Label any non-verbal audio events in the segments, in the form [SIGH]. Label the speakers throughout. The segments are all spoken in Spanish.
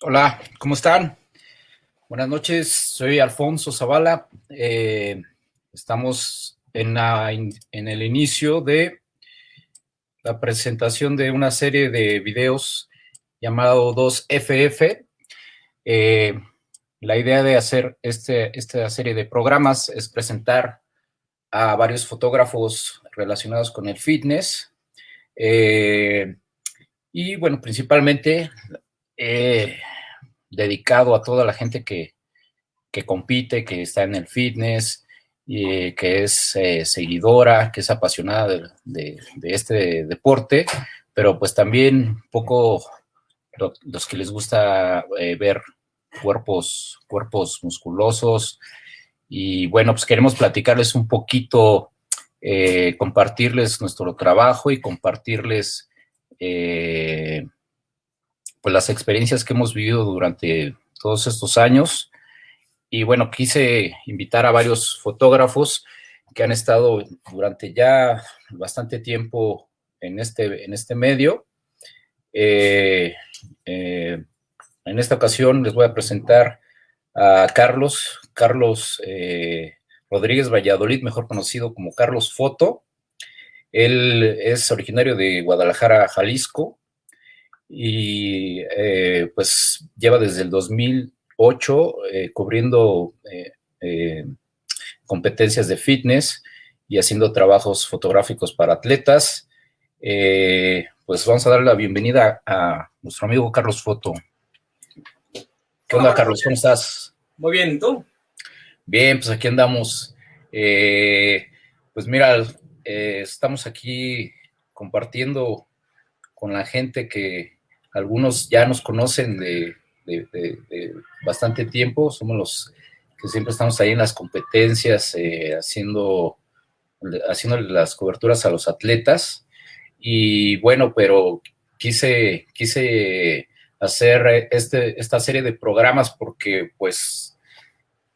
Speaker 1: Hola, ¿cómo están? Buenas noches, soy Alfonso Zavala. Eh, estamos en, el inicio de la presentación de una serie de videos llamado 2FF. Eh, la idea de hacer este, esta serie de programas es presentar a varios fotógrafos relacionados con el fitness. Eh, y bueno, principalmente dedicado a toda la gente que, compite, que está en el fitness, y, que es eh, seguidora, que es apasionada de, este deporte, pero pues también un poco los que les gusta eh, ver cuerpos, cuerpos musculosos. Y bueno, pues queremos platicarles un poquito, eh, compartirles nuestro trabajo y compartirles pues las experiencias que hemos vivido durante todos estos años. Y bueno, quise invitar a varios fotógrafos que han estado durante ya bastante tiempo en este, en este medio. Eh, eh, en esta ocasión les voy a presentar a Carlos, Carlos eh, Rodríguez Valladolid, mejor conocido como Carlos Foto. Él es originario de Guadalajara, Jalisco, y eh, pues lleva desde el 2008 eh, cubriendo eh, competencias de fitness y haciendo trabajos fotográficos para atletas. pues vamos a darle la bienvenida a nuestro amigo Carlos Foto. ¿Qué onda, Carlos? ¿Cómo estás?
Speaker 2: Muy bien, ¿y tú?
Speaker 1: Bien, pues aquí andamos. pues mira, estamos aquí compartiendo con la gente que, algunos ya nos conocen de, bastante tiempo, somos los que siempre estamos ahí en las competencias, eh, haciendo, haciendo las coberturas a los atletas. Y bueno, pero quise, quise hacer este, esta serie de programas porque pues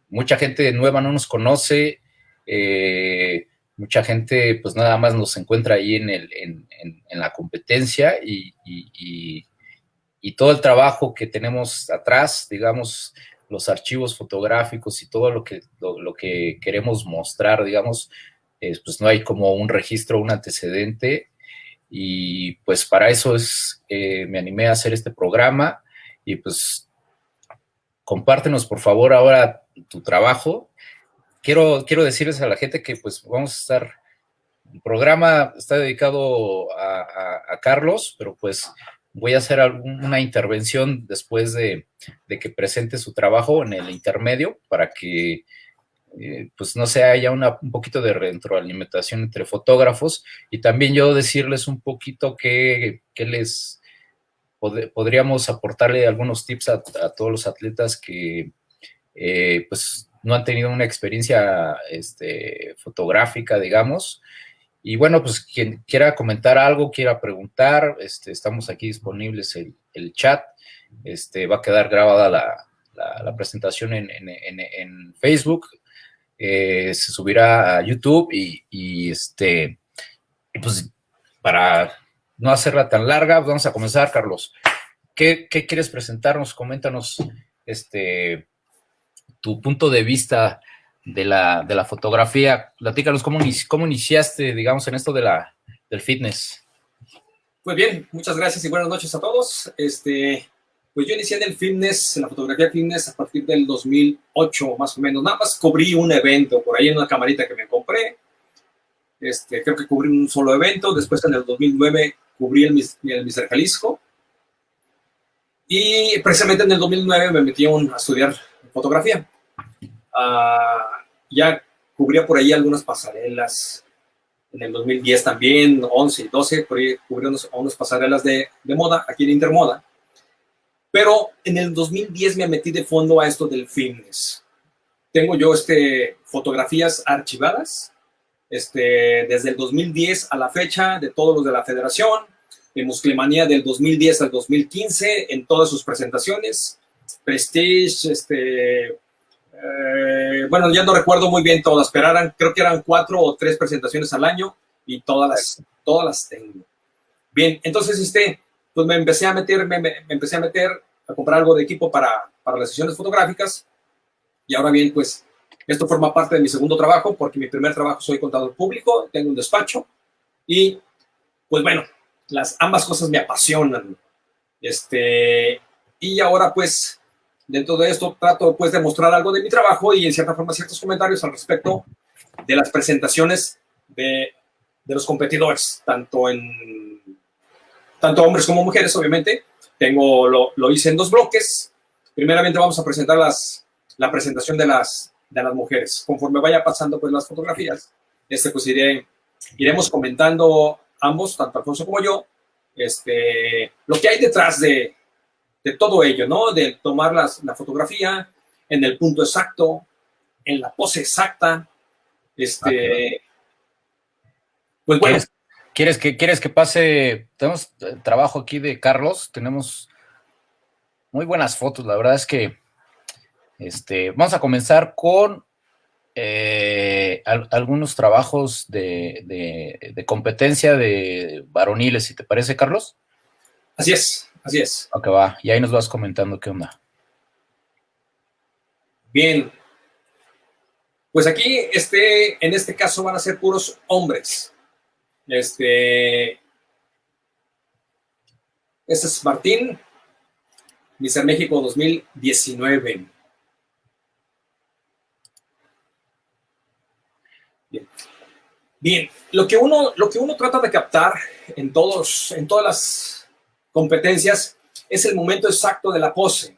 Speaker 1: mucha gente nueva no nos conoce, eh, mucha gente pues nada más nos encuentra ahí en, el, en, la competencia y, y todo el trabajo que tenemos atrás, digamos, los archivos fotográficos y todo lo que, lo, que queremos mostrar, digamos, pues no hay como un registro, un antecedente, y pues para eso es, eh, me animé a hacer este programa, y pues compártenos por favor ahora tu trabajo. Quiero, quiero decirles a la gente que pues vamos a estar, el programa está dedicado a Carlos, pero pues voy a hacer alguna intervención después de, que presente su trabajo en el intermedio para que eh, pues no se haya una, un poquito de retroalimentación entre fotógrafos y también yo decirles un poquito que, les podríamos aportarle algunos tips a, todos los atletas que eh, pues no han tenido una experiencia este, fotográfica, digamos, y bueno, pues quien quiera comentar algo, quiera preguntar, este, estamos aquí disponibles el, el chat. Este, va a quedar grabada la, la, presentación en, en, en, Facebook. Eh, se subirá a YouTube y, y este, pues para no hacerla tan larga, vamos a comenzar, Carlos. ¿Qué, qué quieres presentarnos? Coméntanos este, tu punto de vista de la, de la fotografía. Platícanos cómo, cómo iniciaste, digamos, en esto de la, del fitness.
Speaker 2: Pues bien, muchas gracias y buenas noches a todos. Este, pues yo inicié en el fitness, en la fotografía fitness a partir del 2008 más o menos. Nada más cubrí un evento por ahí en una camarita que me compré. Este, creo que cubrí un solo evento. Después en el 2009 cubrí el, el Mr. Jalisco. Y precisamente en el 2009 me metí a estudiar fotografía. Ah, ya cubría por ahí algunas pasarelas, en el 2010 también, 11 y 12, por ahí cubrí unas pasarelas de, de, moda, aquí en Intermoda. Pero en el 2010 me metí de fondo a esto del fitness. Tengo yo este, fotografías archivadas, este, desde el 2010 a la fecha, de todos los de la federación, de Musclemanía del 2010 al 2015, en todas sus presentaciones, Prestige, este, eh, bueno, ya no recuerdo muy bien todas, pero eran, creo que eran cuatro o tres presentaciones al año y todas las, todas las tengo. Bien, entonces, este, pues me empecé a meter, me, empecé a meter a comprar algo de equipo para, para las sesiones fotográficas. Y ahora bien, pues esto forma parte de mi segundo trabajo, porque mi primer trabajo soy contador público, tengo un despacho y, pues bueno, las ambas cosas me apasionan. Este, y ahora, pues, dentro de esto trato, pues, de mostrar algo de mi trabajo y, en cierta forma, ciertos comentarios al respecto de las presentaciones de, de los competidores, tanto en tanto hombres como mujeres, obviamente. Tengo, lo, lo hice en dos bloques. Primeramente vamos a presentar las, la presentación de las, de las mujeres. Conforme vaya pasando pues las fotografías, este, pues iré, iremos comentando ambos, tanto Alfonso como yo, este, lo que hay detrás de, de todo ello, ¿no? De tomar las, la fotografía en el punto exacto, en la pose exacta. Este,
Speaker 1: pues bueno. ¿Quieres, que, ¿Quieres que pase? Tenemos trabajo aquí de Carlos, tenemos muy buenas fotos, la verdad es que este, vamos a comenzar con eh, algunos trabajos de, competencia de varoniles, si te parece, Carlos.
Speaker 2: Así es, así es.
Speaker 1: Ok, va. Y ahí nos vas comentando qué onda.
Speaker 2: Bien. Pues aquí, este, en este caso, van a ser puros hombres. Este, este es Martín, Mister México 2019. Bien. lo que uno, lo que uno trata de captar en, todos, en todas las competencias es el momento exacto de la pose,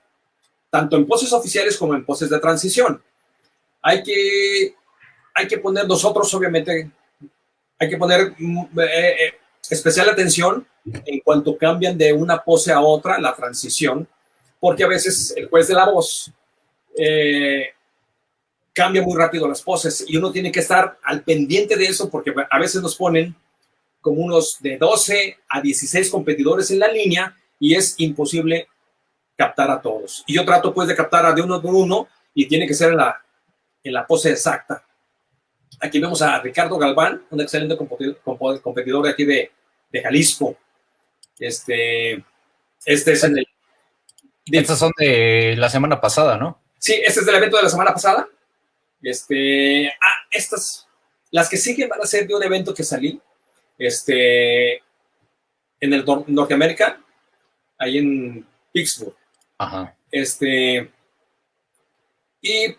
Speaker 2: tanto en poses oficiales como en poses de transición. Hay que, hay que poner nosotros, obviamente, hay que poner mm, eh, eh, especial atención en cuanto cambian de una pose a otra, la transición, porque a veces el juez de la voz eh, cambia muy rápido las poses y uno tiene que estar al pendiente de eso porque a veces nos ponen como unos de 12 a 16 competidores en la línea y es imposible captar a todos. Y yo trato pues de captar a de uno por uno y tiene que ser en la, en la pose exacta. Aquí vemos a Ricardo Galván, un excelente competidor de aquí de, de Jalisco. Este, este es el...
Speaker 1: Estas son de la semana pasada, ¿no?
Speaker 2: Sí, este es del evento de la semana pasada. Este, ah, estas, las que siguen van a ser de un evento que salí, este, en el Norteamérica, ahí en Pittsburgh.
Speaker 1: Ajá.
Speaker 2: Este, y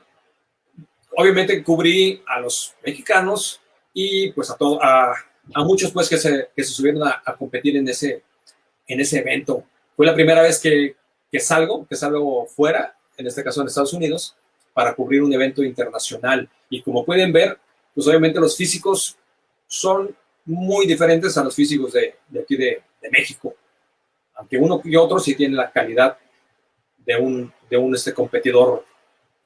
Speaker 2: obviamente cubrí a los mexicanos y pues a, todo, a, a muchos pues que se, que se subieron a, a, competir en ese, en ese evento. Fue la primera vez que, que salgo, que salgo fuera, en este caso en Estados Unidos, para cubrir un evento internacional. Y como pueden ver, pues obviamente los físicos son muy diferentes a los físicos de, aquí de, México. Aunque uno y otro sí tienen la calidad de un, de un este, competidor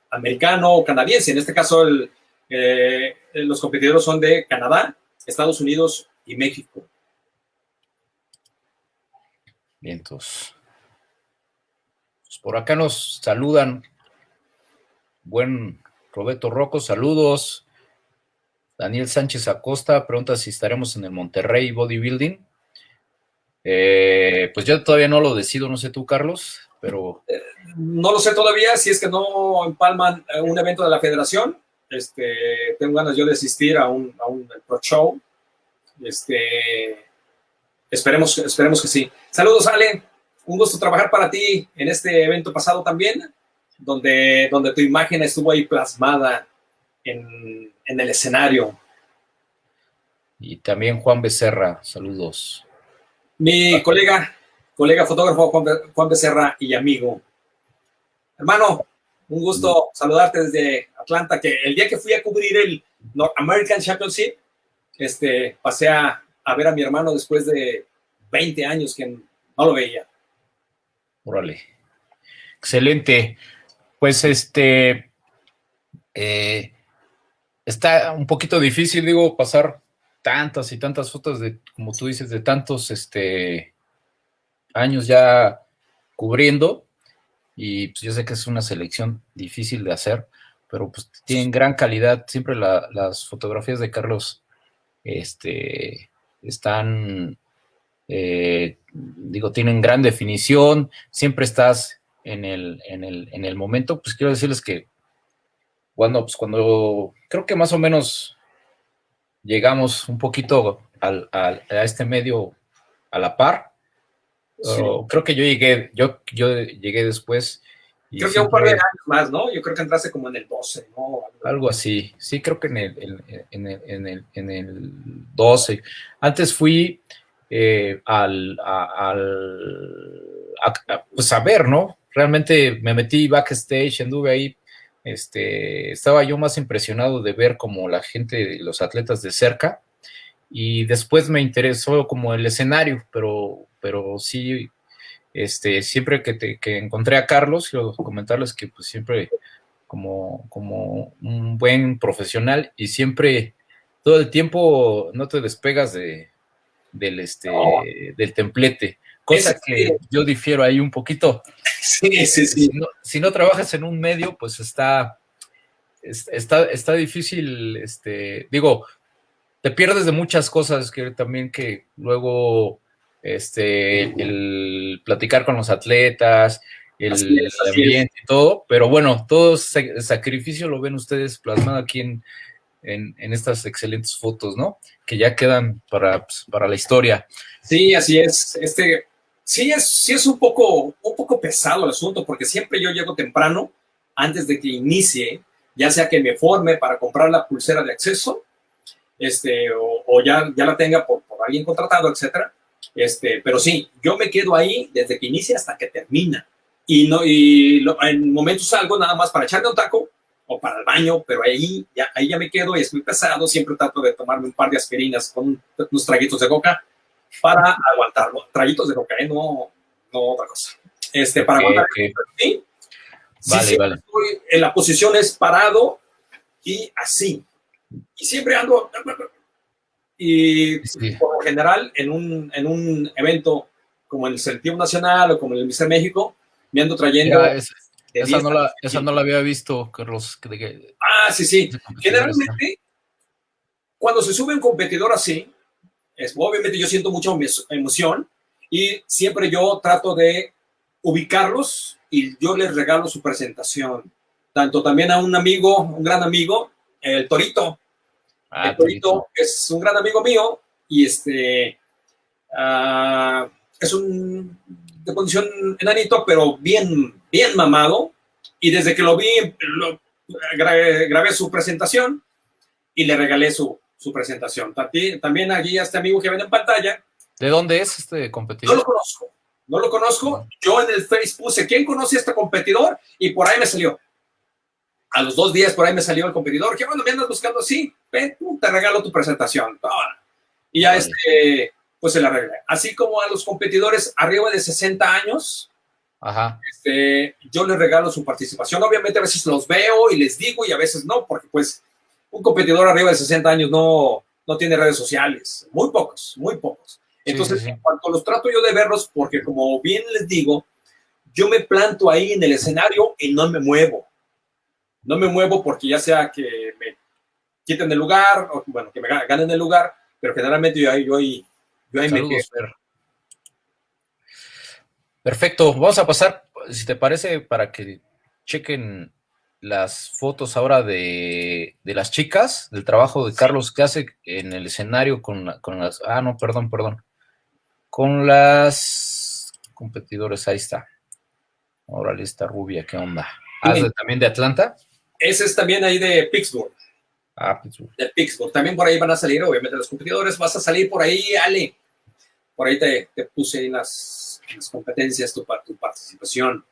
Speaker 2: americano o canadiense. En este caso, el, eh, los competidores son de Canadá, Estados Unidos y México.
Speaker 1: Bien, entonces. Pues por acá nos saludan Buen Roberto Rocco, saludos. Daniel Sánchez Acosta pregunta si estaremos en el Monterrey Bodybuilding. Eh, pues yo todavía no lo decido, no sé tú, Carlos, pero...
Speaker 2: Eh, no lo sé todavía, si es que no empalman eh, un evento de la federación. Este, tengo ganas yo de asistir a un, a un Pro Show. Este, esperemos, esperemos que sí. Saludos, Ale. Un gusto trabajar para ti en este evento pasado también donde, donde tu imagen estuvo ahí plasmada en, en el escenario.
Speaker 1: Y también Juan Becerra, saludos.
Speaker 2: Mi colega, colega fotógrafo Juan Becerra y amigo. Hermano, un gusto saludarte desde Atlanta, que el día que fui a cubrir el North American Championship, este, pasé a, a ver a mi hermano después de 20 años que no lo veía.
Speaker 1: Órale. Excelente. Pues este, eh, está un poquito difícil, digo, pasar tantas y tantas fotos de, como tú dices, de tantos este, años ya cubriendo. Y pues yo sé que es una selección difícil de hacer, pero pues tienen gran calidad. Siempre las fotografías de Carlos este, están, eh, digo, tienen gran definición. Siempre estás en el, en el, en el momento, pues quiero decirles que cuando, pues cuando creo que más o menos llegamos un poquito al, a este medio a la par, creo que yo llegué, yo, yo llegué después.
Speaker 2: creo que un par de años más, ¿no? Yo creo que entraste como en el 12, ¿no?
Speaker 1: Algo así, sí, creo que en el, en el, en el, en el 12. Antes fui eh, al, al pues a ver, ¿no? Realmente me metí backstage, anduve ahí, este, estaba yo más impresionado de ver como la gente, los atletas de cerca, y después me interesó como el escenario, pero, pero sí, este, siempre que, te, que encontré a Carlos, quiero comentarles que pues siempre como, como un buen profesional y siempre, todo el tiempo no te despegas de, del, este, del templete, cosa que yo difiero ahí un poquito.
Speaker 2: Sí, sí, sí.
Speaker 1: Si no, trabajas en un medio, pues está, está, está difícil, este, digo, te pierdes de muchas cosas que también que luego este el platicar con los atletas, el, ambiente y todo, pero bueno, todo ese sacrificio lo ven ustedes plasmado aquí en, en, estas excelentes fotos, ¿no? Que ya quedan para, pues, para la historia.
Speaker 2: Sí, así es. Este, sí es, sí es un poco, un poco pesado el asunto, porque siempre yo llego temprano, antes de que inicie, ya sea que me forme para comprar la pulsera de acceso, este, o, ya, ya la tenga por, alguien contratado, etcétera. Este, pero sí, yo me quedo ahí desde que inicia hasta que termina. Y, no, y en momentos salgo nada más para echarme un taco o para el baño, pero ahí ya, ahí ya me quedo y es muy pesado. Siempre trato de tomarme un par de aspirinas con unos traguitos de coca para aguantarlo. Traguitos de coca, ¿eh? no, no otra cosa. Este, para aguantar. ¿sí?
Speaker 1: Vale, vale.
Speaker 2: en la posición es parado y así y siempre ando, y por lo general en un, en un evento como el Selectivo Nacional o como el Mister México, me ando trayendo...
Speaker 1: esa, no la, esa no la había visto, Carlos.
Speaker 2: ah, sí, sí. Generalmente, cuando se sube un competidor así, es, obviamente yo siento mucha emoción y siempre yo trato de ubicarlos y yo les regalo su presentación. Tanto también a un amigo, un gran amigo, el Torito. Ah, el Torito es un gran amigo mío y este uh, es un de condición enanito, pero bien, bien mamado. Y desde que lo vi, lo, grabé, su presentación y le regalé su, su presentación. También allí a este amigo que ven en pantalla.
Speaker 1: ¿De dónde es este competidor?
Speaker 2: No lo conozco, no lo conozco. Yo en el Facebook puse, ¿quién conoce a este competidor? Y por ahí me salió a los dos días por ahí me salió el competidor, que bueno, me andas buscando así, ven, te regalo tu presentación. Y ya este, pues se la arreglé. Así como a los competidores arriba de 60 años, Este, yo les regalo su participación. Obviamente a veces los veo y les digo y a veces no, porque pues un competidor arriba de 60 años no, no tiene redes sociales, muy pocos, muy pocos. Entonces, en cuanto los trato yo de verlos, porque como bien les digo, yo me planto ahí en el escenario y no me muevo no me muevo porque ya sea que me quiten el lugar, o bueno, que me ganen el lugar, pero generalmente yo ahí, yo ahí, yo ahí me quedo.
Speaker 1: Perfecto, vamos a pasar, si te parece, para que chequen las fotos ahora de, de las chicas, del trabajo de Carlos que hace en el escenario con, con las... Ah, no, perdón, perdón. Con las competidores, ahí está. Ahora lista rubia, ¿qué onda? ¿Ah, también de Atlanta?
Speaker 2: Ese es también ahí de Pittsburgh.
Speaker 1: Ah, Pittsburgh.
Speaker 2: De Pittsburgh. También por ahí van a salir, obviamente, los competidores. Vas a salir por ahí, Ale. Por ahí te, puse en las, las, competencias tu, tu participación.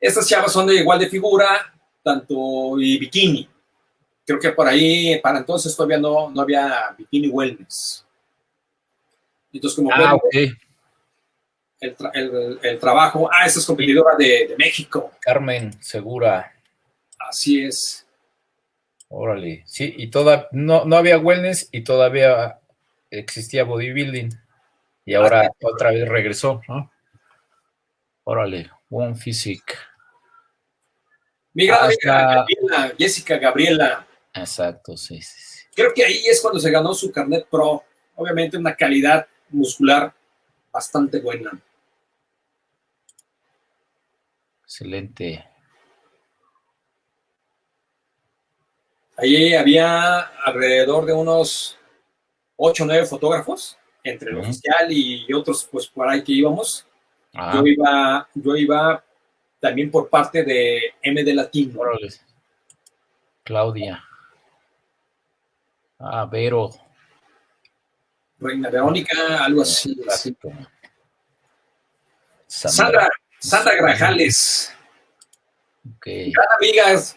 Speaker 2: Estas chavas son de igual de figura, tanto y bikini. Creo que por ahí, para entonces todavía no, no había bikini wellness. Entonces, como
Speaker 1: ah,
Speaker 2: el, trabajo. Ah, esa es competidora de, de México.
Speaker 1: Carmen Segura.
Speaker 2: Así es.
Speaker 1: Órale, sí, y toda, no, no había wellness y todavía existía bodybuilding. Y ahora otra vez regresó, ¿no? Órale, One Physique.
Speaker 2: Mira, ah, Jessica Gabriela.
Speaker 1: Exacto, sí, sí, sí.
Speaker 2: Creo que ahí es cuando se ganó su carnet pro. Obviamente una calidad muscular bastante buena.
Speaker 1: Excelente.
Speaker 2: Ahí había alrededor de unos 8 o 9 fotógrafos, entre el oficial y otros, pues por ahí que íbamos. Yo iba, yo iba también por parte de MD Latino.
Speaker 1: Claudia. Ah, Vero.
Speaker 2: Reina Verónica, algo así. Sandra, Sandra Grajales.
Speaker 1: Okay.
Speaker 2: Gran amigas,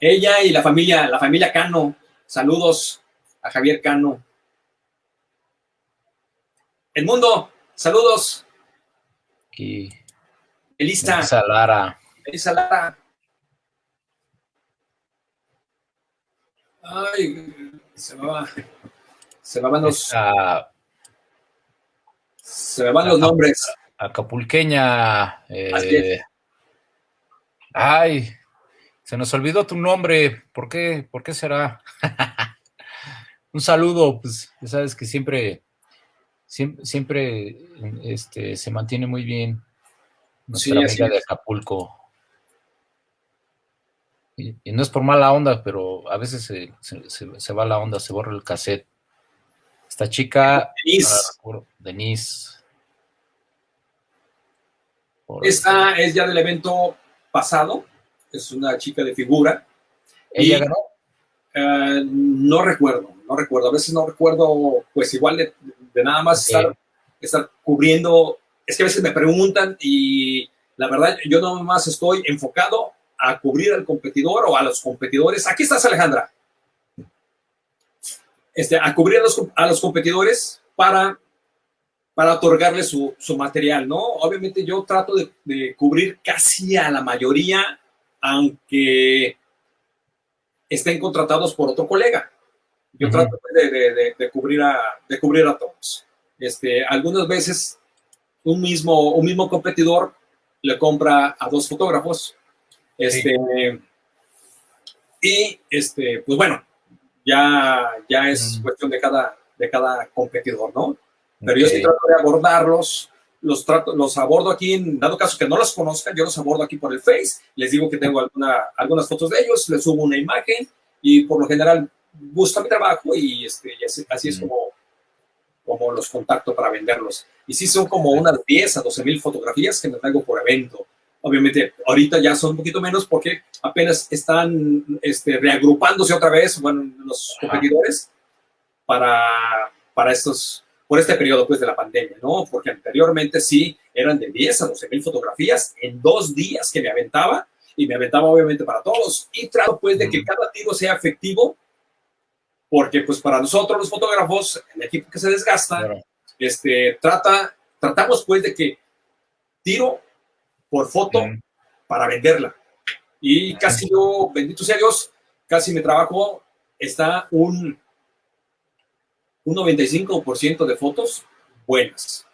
Speaker 2: ella y la familia, la familia Cano. Saludos a Javier Cano. El mundo, saludos.
Speaker 1: Aquí.
Speaker 2: Elisa.
Speaker 1: Elisa Lara.
Speaker 2: Elisa Lara. Ay, se me va. Se me van los. se me van los nombres.
Speaker 1: Acapulqueña. Eh, ay, se nos olvidó tu nombre. ¿Por qué? ¿Por qué será? [LAUGHS] Un saludo, pues ya sabes que siempre, siempre, siempre este, se mantiene muy bien nuestra amiga de Acapulco. Y, no es por mala onda, pero a veces se, se, va la onda, se borra el cassette. Esta chica, Denise.
Speaker 2: Esta es ya del evento pasado, es una chica de figura.
Speaker 1: ¿Ella ganó?
Speaker 2: Eh, no recuerdo, no recuerdo. A veces no recuerdo, pues igual de, nada más estar, estar, cubriendo. Es que a veces me preguntan y la verdad yo no más estoy enfocado a cubrir al competidor o a los competidores. Aquí estás, Alejandra. Este, a cubrir a los, a los competidores para para otorgarle su, material, ¿no? Obviamente yo trato de, cubrir casi a la mayoría, aunque estén contratados por otro colega. Yo trato de, cubrir a, de cubrir a todos. Este, algunas veces un mismo, un mismo competidor le compra a dos fotógrafos. Este, Y, este, pues bueno, ya, ya es cuestión de cada, de cada competidor, ¿no? Pero yo sí trato de abordarlos, los, trato, los abordo aquí, en dado caso que no los conozcan, yo los abordo aquí por el Face, les digo que tengo alguna, algunas fotos de ellos, les subo una imagen y por lo general gusta mi trabajo y, este, así, es como, como los contacto para venderlos. Y sí son como unas 10 a 12 mil fotografías que me traigo por evento. Obviamente, ahorita ya son un poquito menos porque apenas están este, reagrupándose otra vez, bueno, los competidores para, para estos por este periodo pues de la pandemia, ¿no? Porque anteriormente sí eran de 10 a 12 mil fotografías en dos días que me aventaba y me aventaba obviamente para todos y trato pues de que cada tiro sea efectivo porque pues para nosotros los fotógrafos, el equipo que se desgasta, este, trata, tratamos pues de que tiro por foto para venderla. Y casi yo, bendito sea Dios, casi mi trabajo está un un 95% de fotos buenas.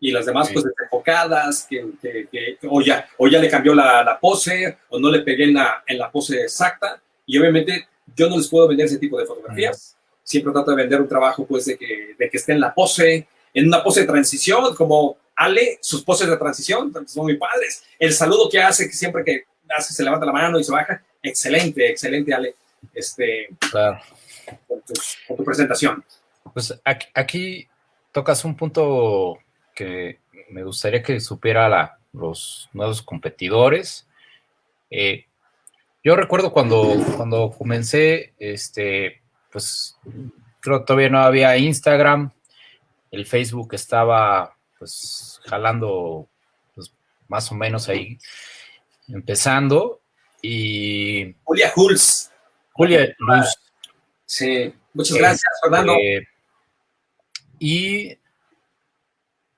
Speaker 2: Y las demás, pues, desenfocadas, que, que, o, ya, o ya le cambió la, pose, o no le pegué en la, en la pose exacta. Y obviamente yo no les puedo vender ese tipo de fotografías. Siempre trato de vender un trabajo, pues, de que, de que esté en la pose, en una pose de transición, como Ale, sus poses de transición, son muy padres. El saludo que hace, que siempre que hace, se levanta la mano y se baja, excelente, excelente, Ale. Este,
Speaker 1: claro
Speaker 2: con tu, presentación.
Speaker 1: Pues aquí, tocas un punto que me gustaría que supiera la, los nuevos competidores. Eh, yo recuerdo cuando, cuando comencé, este, pues creo que todavía no había Instagram, el Facebook estaba pues jalando pues, más o menos ahí empezando. Y...
Speaker 2: Julia Hulz.
Speaker 1: Julia Luz,
Speaker 2: Sí, muchas gracias, Fernando.
Speaker 1: Eh, y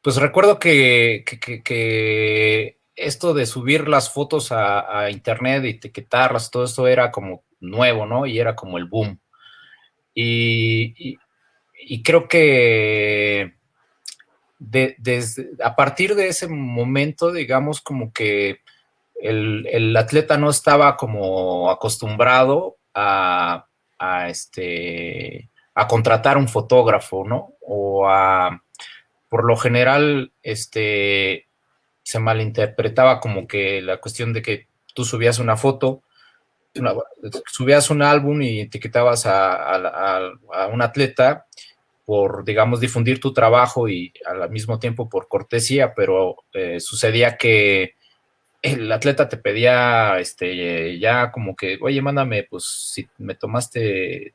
Speaker 1: pues recuerdo que, esto de subir las fotos a, internet y etiquetarlas, todo esto era como nuevo, ¿no? Y era como el boom. Y, creo que desde, a partir de ese momento, digamos, como que el, atleta no estaba como acostumbrado a a, este, a contratar un fotógrafo, ¿no? O a, por lo general, este, se malinterpretaba como que la cuestión de que tú subías una foto, subías un álbum y etiquetabas a, un atleta por, digamos, difundir tu trabajo y al mismo tiempo por cortesía, pero eh, sucedía que el atleta te pedía, este, ya como que, oye, mándame, pues, si me tomaste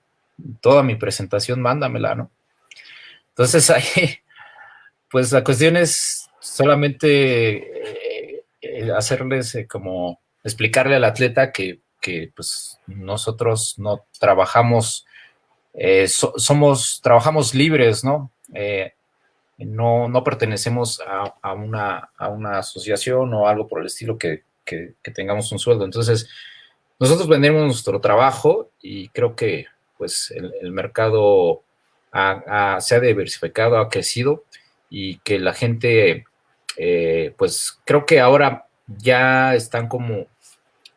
Speaker 1: toda mi presentación, mándamela, ¿no? Entonces [LAUGHS] ahí, pues la cuestión es solamente eh, hacerles eh, como explicarle al atleta que, pues nosotros no trabajamos, eh, somos, trabajamos libres, ¿no? no, no pertenecemos a, una, a, una, asociación o algo por el estilo que, tengamos un sueldo. Entonces, nosotros vendemos nuestro trabajo y creo que pues el, mercado se ha diversificado, ha crecido y que la gente, eh, pues creo que ahora ya están como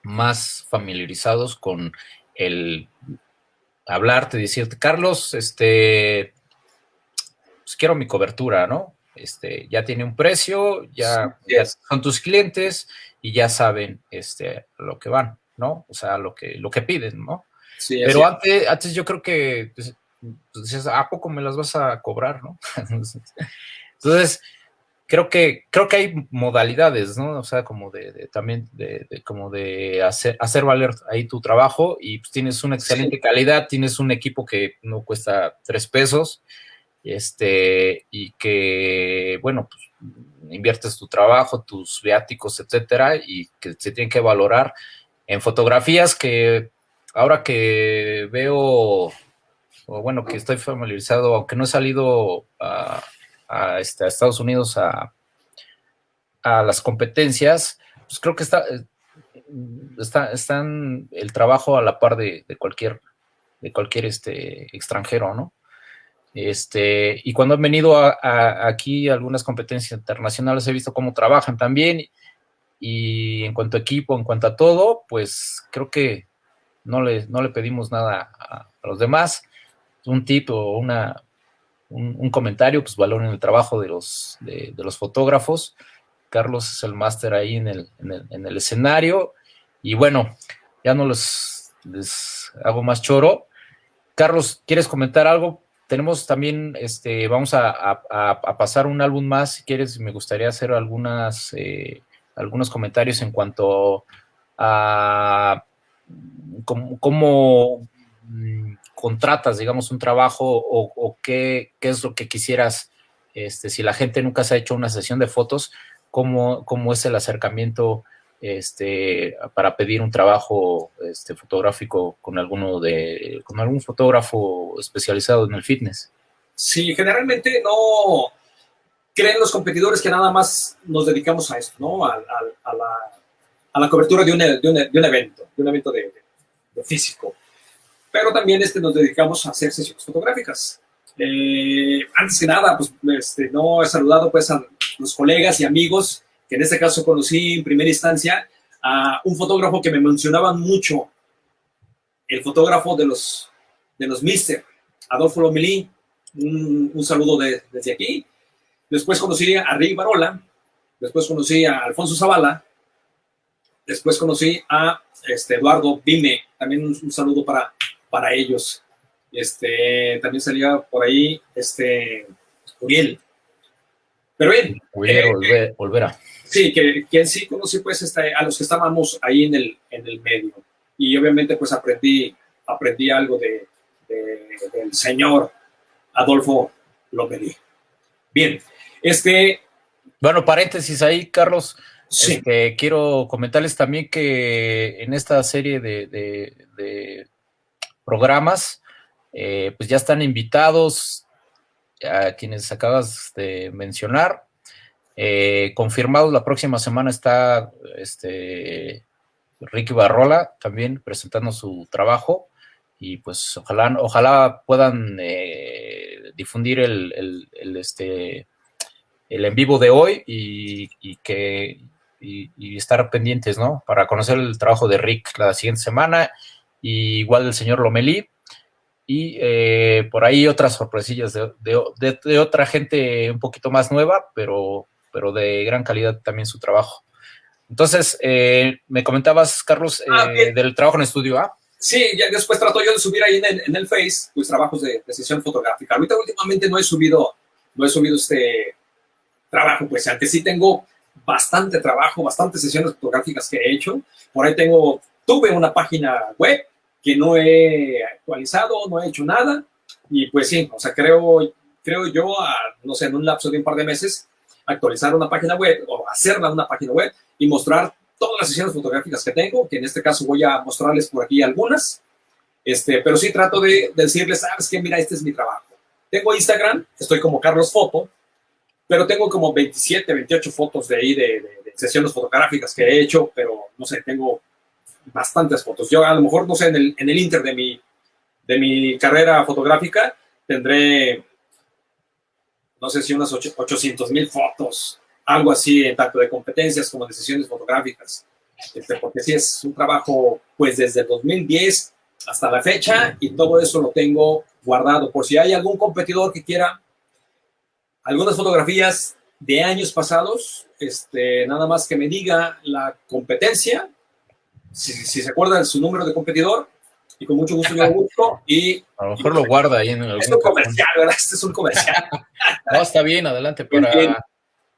Speaker 1: más familiarizados con el hablarte, decirte, Carlos, este, pues quiero mi cobertura, ¿no? Este, ya tiene un precio, ya, son tus clientes y ya saben este, lo que van, ¿no? O sea, lo que, lo que piden, ¿no? Sí, Pero antes, antes yo creo que pues, pues, ¿a poco me las vas a cobrar, no? [LAUGHS] Entonces, creo que, creo que hay modalidades, ¿no? O sea, como de, también de, como de hacer, hacer valer ahí tu trabajo y pues, tienes una excelente calidad, tienes un equipo que no cuesta tres pesos, este, y que, bueno, pues inviertes tu trabajo, tus viáticos, etcétera, y que se tienen que valorar en fotografías que ahora que veo, o bueno, que estoy familiarizado, aunque no he salido a, este, Estados Unidos a, las competencias, pues creo que está, está, están el trabajo a la par de, cualquier, de cualquier este, extranjero, ¿no? Este, y cuando han venido a, aquí algunas competencias internacionales he visto cómo trabajan también y en cuanto a equipo, en cuanto a todo, pues creo que no le, no le pedimos nada a, los demás. Un tip o una, un, comentario, pues valoren el trabajo de los, de, los fotógrafos. Carlos es el máster ahí en el, en, el, escenario. Y bueno, ya no les, hago más choro. Carlos, ¿quieres comentar algo? tenemos también, este, vamos a, pasar un álbum más, si quieres, me gustaría hacer algunas, eh, algunos comentarios en cuanto a cómo, contratas, digamos, un trabajo o, qué, es lo que quisieras, este, si la gente nunca se ha hecho una sesión de fotos, cómo, cómo es el acercamiento este, para pedir un trabajo este, fotográfico con alguno de, con algún fotógrafo especializado en el fitness.
Speaker 2: Sí, generalmente no creen los competidores que nada más nos dedicamos a esto, ¿no? A, la, cobertura de un, de, un, evento, de un evento de, físico. Pero también este, nos dedicamos a hacer sesiones fotográficas. Eh, antes que nada, pues este, no he saludado pues a los colegas y amigos que en este caso conocí en primera instancia a un fotógrafo que me mencionaban mucho, el fotógrafo de los, de los Mister, Adolfo Lomelí, un, saludo desde aquí. Después conocí a Rick Barola, después conocí a Alfonso Zavala, después conocí a este, Eduardo Bime, también un, saludo para, para ellos. Este, también salía por ahí este, Uriel. Pero bien.
Speaker 1: Uriel, eh, volver,
Speaker 2: Sí, que, que en sí conocí pues este, a los que estábamos ahí en el, en el medio. Y obviamente pues aprendí, aprendí algo de, del señor Adolfo López. Bien, este...
Speaker 1: Bueno, paréntesis ahí, Carlos. Sí. Este, quiero comentarles también que en esta serie de, programas, eh, pues ya están invitados a quienes acabas de mencionar. Eh, confirmado la próxima semana está este, Ricky Barrola también presentando su trabajo y pues ojalá, ojalá puedan eh, difundir el, este, el en vivo de hoy y, que y, estar pendientes, ¿no? Para conocer el trabajo de Rick la siguiente semana, y igual del señor Lomelí, y eh, por ahí otras sorpresillas de, de, otra gente un poquito más nueva, pero pero de gran calidad también su trabajo. Entonces, eh, me comentabas, Carlos,
Speaker 2: Ah,
Speaker 1: eh,
Speaker 2: bien.
Speaker 1: del trabajo en estudio, ¿ah?
Speaker 2: Sí, ya después trato yo de subir ahí en el, en el Face, pues trabajos de, de sesión fotográfica. Ahorita últimamente no he subido, no he subido este trabajo, pues aunque sí tengo bastante trabajo, bastantes sesiones fotográficas que he hecho. Por ahí tengo, tuve una página web que no he actualizado, no he hecho nada. Y pues sí, o sea, creo, creo yo, a, no sé, en un lapso de un par de meses, actualizar una página web o hacerla una página web y mostrar todas las sesiones fotográficas que tengo, que en este caso voy a mostrarles por aquí algunas. Este, pero sí trato de, de decirles, sabes que mira, este es mi trabajo. Tengo Instagram, estoy como Carlos Foto, pero tengo como 27, 28 fotos de ahí de, de- de sesiones fotográficas que he hecho, pero no sé, tengo bastantes fotos. Yo a lo mejor, no sé, en el, en el inter de mi, de mi carrera fotográfica tendré, no sé si unas 800 mil fotos, algo así, en tanto de competencias como de sesiones fotográficas. Este, porque sí es un trabajo, pues desde el 2010 hasta la fecha, y todo eso lo tengo guardado. Por si hay algún competidor que quiera algunas fotografías de años pasados, este, nada más que me diga la competencia, si, si se acuerda de su número de competidor, y con mucho gusto yo busco. Y
Speaker 1: A lo mejor lo guarda ahí en algún
Speaker 2: es un comercial, ¿verdad? Este es un comercial. [LAUGHS]
Speaker 1: No, está bien, adelante para,
Speaker 2: bien.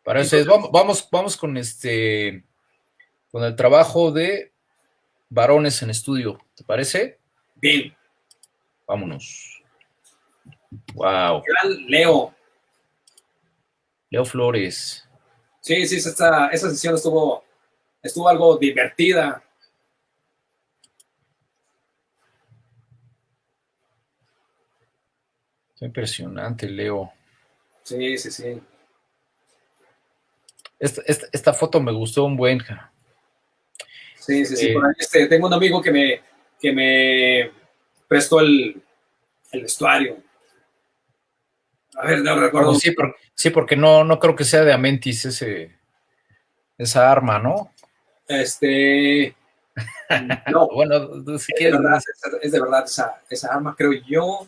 Speaker 1: para eso. es. Vamos, vamos, vamos con este con el trabajo de varones en estudio. ¿Te parece?
Speaker 2: Bien,
Speaker 1: Vámonos. Wow.
Speaker 2: gran Leo.
Speaker 1: Leo Flores.
Speaker 2: Sí, sí, esta, esa sesión estuvo, estuvo algo divertida.
Speaker 1: Impresionante, Leo.
Speaker 2: Sí, sí, sí.
Speaker 1: Esta, esta- esta foto me gustó un buen.
Speaker 2: Sí, sí, sí.
Speaker 1: Eh.
Speaker 2: Por ahí, este, tengo un amigo que me, que me prestó el, el vestuario. A ver, no recuerdo.
Speaker 1: Sí, por- sí, porque no, no creo que sea de Amentis ese, esa arma, ¿no?
Speaker 2: Este. [LAUGHS] No,
Speaker 1: Bueno, si
Speaker 2: es de
Speaker 1: quieres.
Speaker 2: verdad, es de verdad esa, esa arma, creo yo.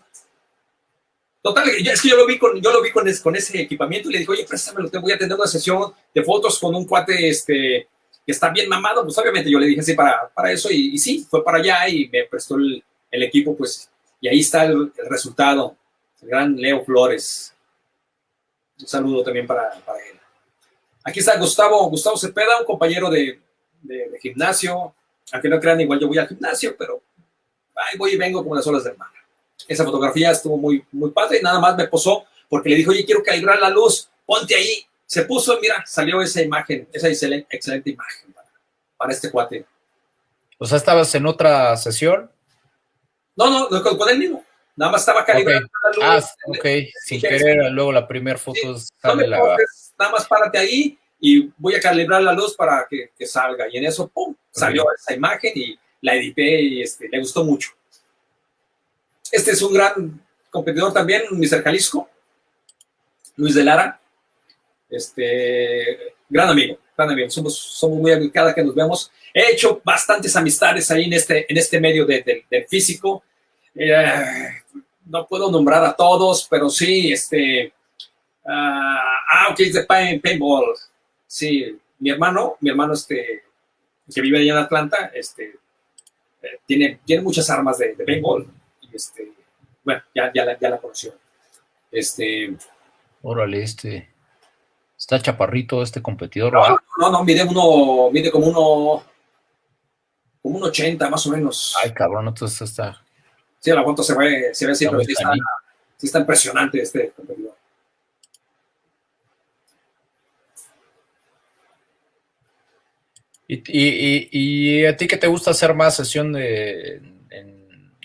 Speaker 2: Total, es que yo lo vi con, yo lo vi con, con ese equipamiento y le dije, oye, préstamelo, te voy a tener una sesión de fotos con un cuate este, que está bien mamado. Pues obviamente yo le dije, sí, para, para eso. Y, sí, fue para allá y me prestó el, equipo, pues. Y ahí está el, resultado. El gran Leo Flores. Un saludo también para, para él. Aquí está Gustavo, Gustavo Cepeda, un compañero de, de- de gimnasio. Aunque no crean, igual yo voy al gimnasio, pero ahí voy y vengo como las olas del mar. Esa fotografía estuvo muy, muy padre y nada más me posó porque le dijo, oye, quiero calibrar la luz, ponte ahí. Se puso, mira, salió esa imagen, esa excelente, excelente imagen para, para este cuate.
Speaker 1: O sea, estabas en otra sesión.
Speaker 2: No, no, no, con, con él mismo. Nada más estaba calibrando la
Speaker 1: Ah,
Speaker 2: luz.
Speaker 1: ok. Sin
Speaker 2: Sí,
Speaker 1: querer, luego la primera foto
Speaker 2: No
Speaker 1: sale la.
Speaker 2: nada más párate ahí y voy a calibrar la luz para que, que salga. Y en eso, pum, salió esa imagen y la edité y este, le gustó mucho. Este es un gran competidor también, Mr. Jalisco, Luis de Lara. Este, gran amigo, gran amigo. Somos, somos muy amigos cada que nos vemos. He hecho bastantes amistades ahí en este, en este medio de- de- del físico. Eh, no puedo nombrar a todos, pero sí, este, ah, ah, ok, es de pain- paintball. Sí, mi hermano, mi hermano, este, que vive allá en Atlanta, este, eh, tiene, tiene muchas armas de, de paintball. Este, bueno, ya, ya, la, ya la conoció. Este,
Speaker 1: Órale, este. Está chaparrito este competidor.
Speaker 2: no, no, no, mide uno, mide como uno, como un 80 más o menos.
Speaker 1: Ay, cabrón, entonces está.
Speaker 2: Sí, la foto se ve, se ve así, pero sí está, sí está impresionante este competidor.
Speaker 1: ¿Y, y, y- y a ti qué te gusta hacer más sesión de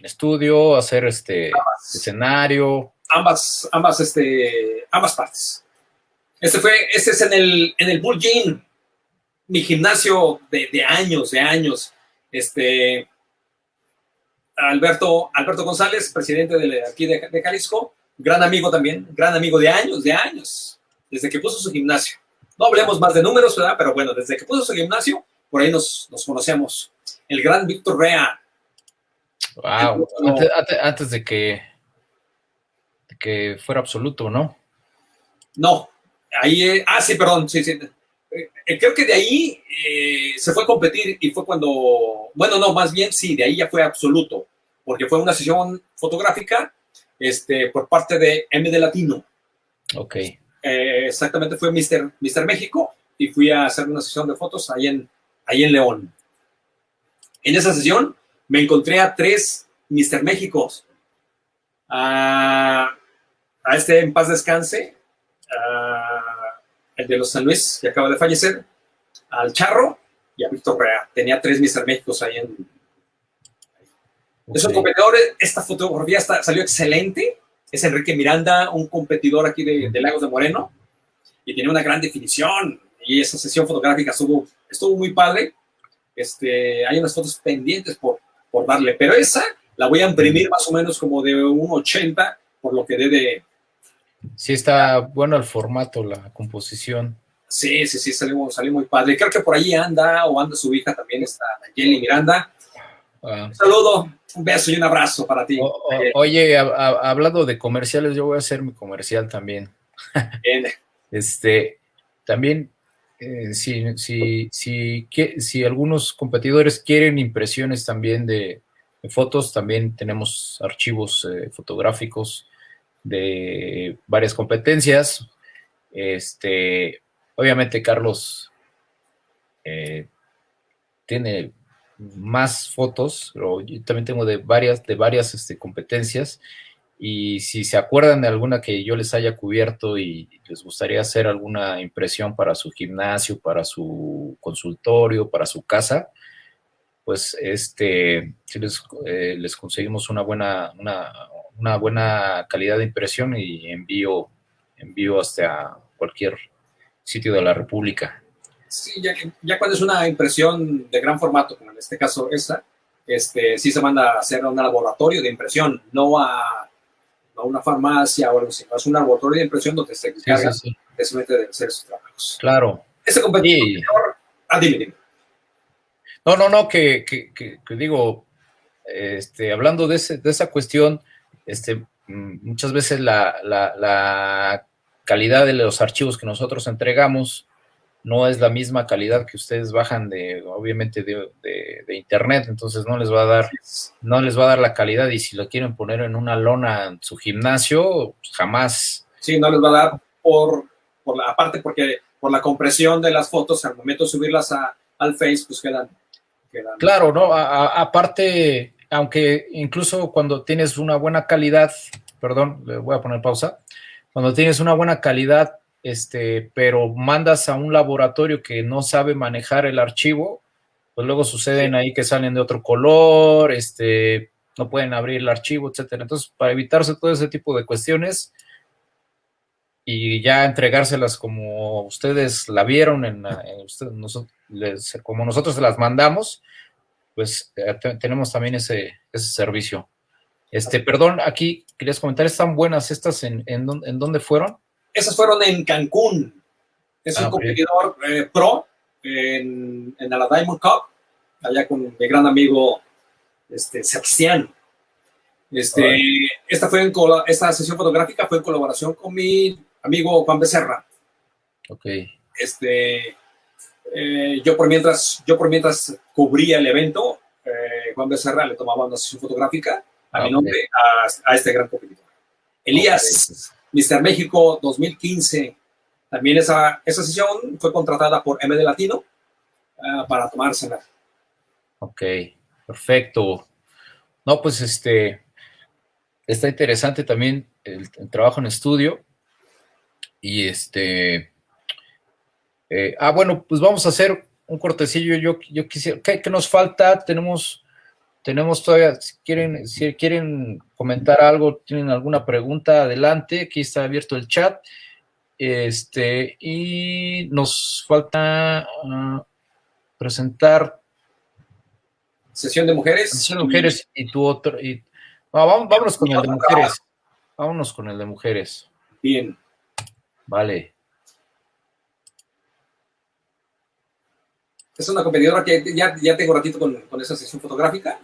Speaker 1: estudio, hacer este escenario?
Speaker 2: ambas, ambas, este, ambas partes. Este fue, este es en el, en el Bull Gym, mi gimnasio de, de años, de años. Este, Alberto, Alberto González, presidente de aquí de, de Jalisco, gran amigo también, gran amigo de años, de años, desde que puso su gimnasio. No hablemos más de números, ¿verdad? Pero bueno, desde que puso su gimnasio, por ahí nos, nos conocemos. El gran Víctor Rea,
Speaker 1: Wow. Antes, antes- antes de que, de que fuera absoluto, ¿no?
Speaker 2: No, ahí, eh, ah, sí, perdón, sí, sí. Eh, creo que de ahí se fue a competir y fue cuando, bueno, no, más bien sí, de ahí ya fue absoluto, porque fue una sesión fotográfica este, por parte de M de Latino.
Speaker 1: Ok.
Speaker 2: exactamente, fue Mister, Mister México y fui a hacer una sesión de fotos ahí en, ahí en León. En esa sesión me encontré a tres Mister Méxicos. A, a este en paz descanse, el de los San Luis, que acaba de fallecer, al Charro y a Víctor Rea. Tenía tres Mister Méxicos ahí en... Okay. Es un competidor, esta fotografía salió excelente. Es Enrique Miranda, un competidor aquí de, de Lagos de Moreno, y tiene una gran definición. Y esa sesión fotográfica estuvo, estuvo muy padre. Este, hay unas fotos pendientes por, por darle, pero esa la voy a imprimir más o menos como de un 80, por lo que dé de...
Speaker 1: Sí, está bueno el formato, la composición.
Speaker 2: Sí, sí, sí, salió, salió muy padre. Creo que por ahí anda, o anda su hija también, está Jenny Miranda. Ah. Un saludo, un beso y un abrazo para ti.
Speaker 1: O, o, oye, a, a, hablando de comerciales, yo voy a hacer mi comercial también.
Speaker 2: Bien. [LAUGHS]
Speaker 1: este, también eh, si, si, si, que, si, algunos competidores quieren impresiones también de, fotos, también tenemos archivos eh, fotográficos de varias competencias. Este, obviamente Carlos eh, tiene más fotos, pero yo también tengo de varias, de varias este, competencias y si se acuerdan de alguna que yo les haya cubierto y les gustaría hacer alguna impresión para su gimnasio, para su consultorio, para su casa, pues este, si les, eh, les conseguimos una buena, una, una, buena calidad de impresión y envío, envío hasta cualquier sitio de la República.
Speaker 2: Sí, ya, ya cuando es una impresión de gran formato, como en este caso esta, este, sí se manda a hacer un laboratorio de impresión, no a a una farmacia o algo así, es un laboratorio de impresión donde se encarga sí, sí, de hacer sus trabajos.
Speaker 1: Claro.
Speaker 2: Ese competidor, ah, dime, dime.
Speaker 1: No, no, no, que, que, que, que digo, este, hablando de, ese, de, esa cuestión, este, muchas veces la, la, la calidad de los archivos que nosotros entregamos no es la misma calidad que ustedes bajan de, obviamente, de, de, de, internet, entonces no les va a dar, no les va a dar la calidad, y si lo quieren poner en una lona en su gimnasio, jamás.
Speaker 2: Sí, no les va a dar por, por la, aparte porque por la compresión de las fotos, al momento de subirlas a, al Face, pues quedan, quedan.
Speaker 1: Claro, ¿no? A, a, aparte, aunque incluso cuando tienes una buena calidad, perdón, le voy a poner pausa, cuando tienes una buena calidad este, pero mandas a un laboratorio que no sabe manejar el archivo, pues luego suceden ahí que salen de otro color, este, no pueden abrir el archivo, etcétera. Entonces, para evitarse todo ese tipo de cuestiones y ya entregárselas como ustedes la vieron, en, en usted, nosotros, les, como nosotros se las mandamos, pues eh, tenemos también ese, ese servicio. Este, perdón, aquí querías comentar, ¿están buenas estas en, en, en dónde fueron?
Speaker 2: Esas fueron en Cancún. Es ah, un competidor eh, pro en, en, la Diamond Cup, allá con mi gran amigo este, Sebastián. Este, esta, fue en, esta sesión fotográfica fue en colaboración con mi amigo Juan Becerra.
Speaker 1: Ok.
Speaker 2: Este, eh, yo, por mientras, yo por mientras cubría el evento, eh, Juan Becerra le tomaba una sesión fotográfica a ah, mi nombre a, a, este gran competidor. Elías. Okay. Mister México 2015. También esa, esa sesión fue contratada por M de Latino uh, para tomársela.
Speaker 1: Ok, perfecto. No, pues este, está interesante también el, el trabajo en estudio. Y este, eh, ah, bueno, pues vamos a hacer un cortecillo. Yo, yo quisiera, ¿qué, ¿qué, nos falta? Tenemos tenemos todavía, si quieren, si quieren comentar algo, tienen alguna pregunta, adelante, aquí está abierto el chat. Este, y nos falta uh, presentar.
Speaker 2: Sesión de mujeres.
Speaker 1: Sesión de mujeres y tu otro. Y, no, vamos, vámonos con el de mujeres. Vámonos con el de mujeres.
Speaker 2: Bien.
Speaker 1: Vale.
Speaker 2: Es una competidora que ya, ya tengo ratito con, con esa sesión fotográfica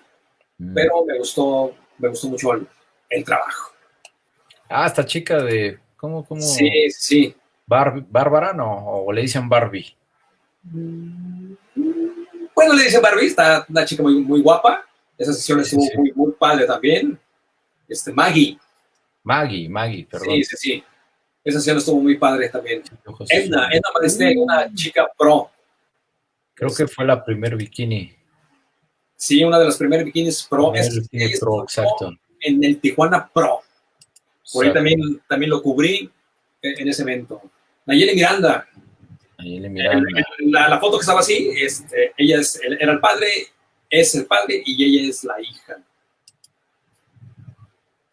Speaker 2: pero me gustó, me gustó mucho el, el, trabajo.
Speaker 1: Ah, esta chica de, ¿cómo, cómo?
Speaker 2: Sí, sí.
Speaker 1: Bárbara, ¿no? ¿O le dicen Barbie?
Speaker 2: Bueno, le dicen Barbie, está una chica muy, muy guapa. Esa sesión estuvo Muy, muy padre también. Este, Maggie.
Speaker 1: Maggie, Maggie, perdón.
Speaker 2: Sí, sí, sí. Esa sesión estuvo muy padre también. Edna, Edna Mariste, una chica pro.
Speaker 1: Creo que fue la primer bikini.
Speaker 2: Sí, una de las primeras bikinis pro.
Speaker 1: Es, pro, exacto.
Speaker 2: En el Tijuana Pro. Por ahí también, también lo cubrí en ese evento. Nayeli Miranda.
Speaker 1: Nayeli Miranda.
Speaker 2: La, foto que estaba así, este, ella es, era el padre, es el padre y ella es la hija.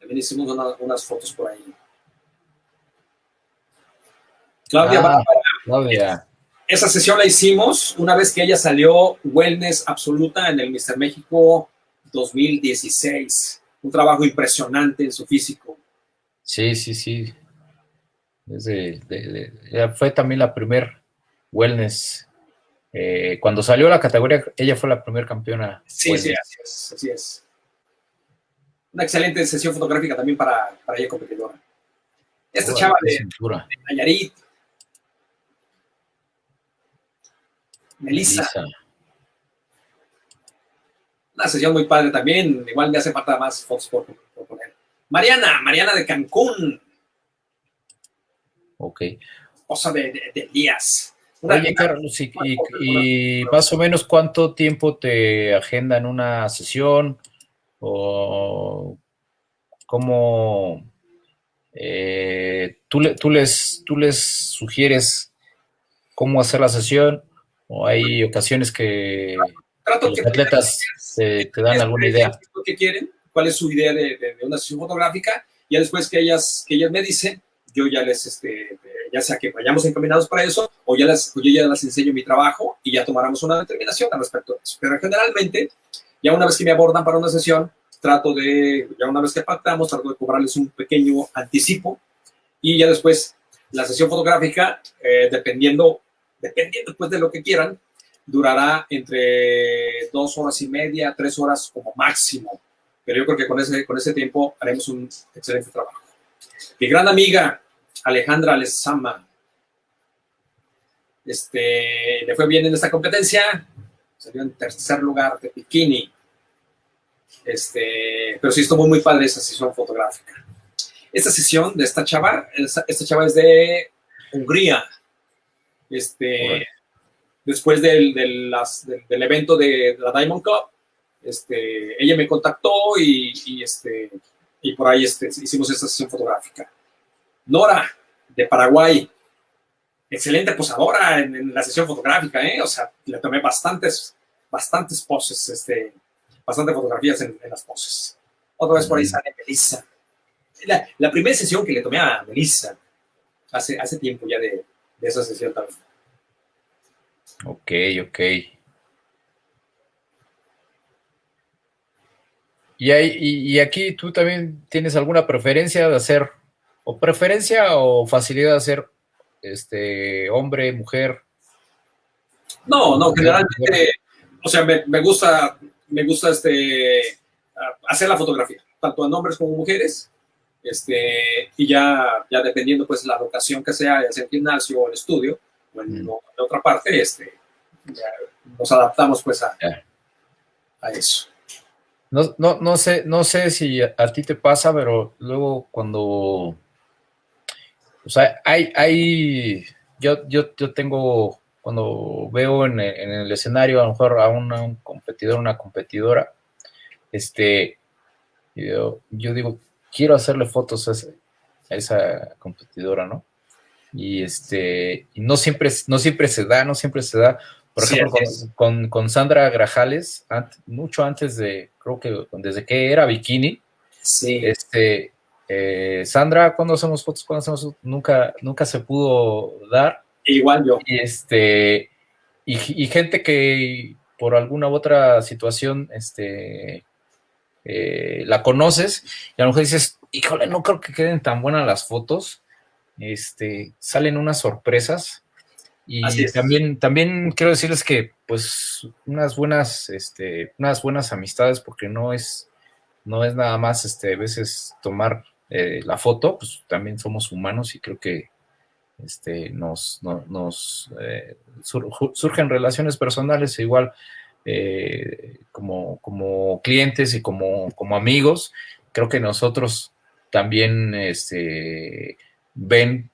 Speaker 2: También hicimos unas fotos por ahí. Claudia, ah,
Speaker 1: Claudia.
Speaker 2: Esa sesión la hicimos una vez que ella salió Wellness Absoluta en el Mister México 2016. Un trabajo impresionante en su físico.
Speaker 1: Sí, sí, sí. Desde, fue también la primer Wellness. Eh, cuando salió la categoría, ella fue la primera campeona.
Speaker 2: Sí, sí, así es, así es. Una excelente sesión fotográfica también para, para ella competidora. Esta chava de, de Nayarit, Melissa. Una sesión muy padre también. Igual me hace falta más fotos por, poner. Mariana, Mariana de Cancún.
Speaker 1: Ok.
Speaker 2: Cosa de, de, días.
Speaker 1: Oye, Carlos, y, más o menos cuánto tiempo te agenda en una sesión? ¿O cómo eh, tú, tú, les, tú les sugieres cómo hacer la sesión? ¿O hay ocasiones que, los atletas te, dan alguna idea?
Speaker 2: ¿Qué quieren? ¿Cuál es su idea de, una sesión fotográfica? Y ya después que ellas, que ellas me dicen, yo ya les, este, ya sea que vayamos encaminados para eso, o ya les, yo ya les enseño mi trabajo y ya tomaremos una determinación al respecto de eso. Pero generalmente, ya una vez que me abordan para una sesión, trato de, ya una vez que pactamos, trato de cobrarles un pequeño anticipo y ya después la sesión fotográfica, eh, dependiendo dependiendo después de lo que quieran, durará entre dos horas y media, tres horas como máximo. Pero yo creo que con ese, con ese tiempo haremos un excelente trabajo. Mi gran amiga Alejandra Lezama, este, le fue bien en esta competencia, salió en tercer lugar de bikini. Este, pero sí estuvo muy padre esa sesión fotográfica. Esta sesión de esta chava, esta chava es de Hungría, este, después del, del, del, evento de la Diamond Cup, este, ella me contactó y, y, este, y por ahí este, hicimos esta sesión fotográfica. Nora, de Paraguay, excelente posadora en, la sesión fotográfica, ¿eh? o sea, le tomé bastantes, bastantes poses, este, bastantes fotografías en, las poses. Otra vez por ahí sale Melissa. La, la, primera sesión que le tomé a Melissa, hace, hace tiempo ya de, de esa sesión también.
Speaker 1: Ok, ok. Y, y, aquí tú también tienes alguna preferencia de hacer, o preferencia o facilidad de hacer este hombre, mujer.
Speaker 2: No, no, generalmente, o sea, me, me, gusta, me gusta este hacer la fotografía, tanto en hombres como mujeres, este, y ya, ya dependiendo pues la locación que sea, ya sea el gimnasio o el estudio, o en, otra parte, este, nos adaptamos pues a, a eso.
Speaker 1: No, no, no, sé, no sé si a, ti te pasa, pero luego cuando, o sea, hay, hay, yo, yo, yo tengo, cuando veo en el, escenario a lo mejor a un competidor, una competidora, este, yo, yo digo, quiero hacerle fotos a, esa competidora, ¿no? Y este, y no siempre, no siempre se da, no siempre se da. Por ejemplo, con, Sandra Grajales, mucho antes de, creo que desde que era bikini,
Speaker 2: sí.
Speaker 1: este, eh, Sandra, cuando hacemos fotos, cuando hacemos nunca, nunca se pudo dar.
Speaker 2: Igual yo.
Speaker 1: Y este, y, gente que por alguna u otra situación, este, eh, la conoces y a lo mejor dices, híjole, no creo que queden tan buenas las fotos, este, salen unas sorpresas y también, también quiero decirles que, pues, unas buenas, este, unas buenas amistades, porque no es, no es nada más, este, a veces tomar eh, la foto, pues también somos humanos y creo que este, nos, nos eh, surgen relaciones personales igual eh, como, como clientes y como, como amigos. Creo que nosotros también este, ven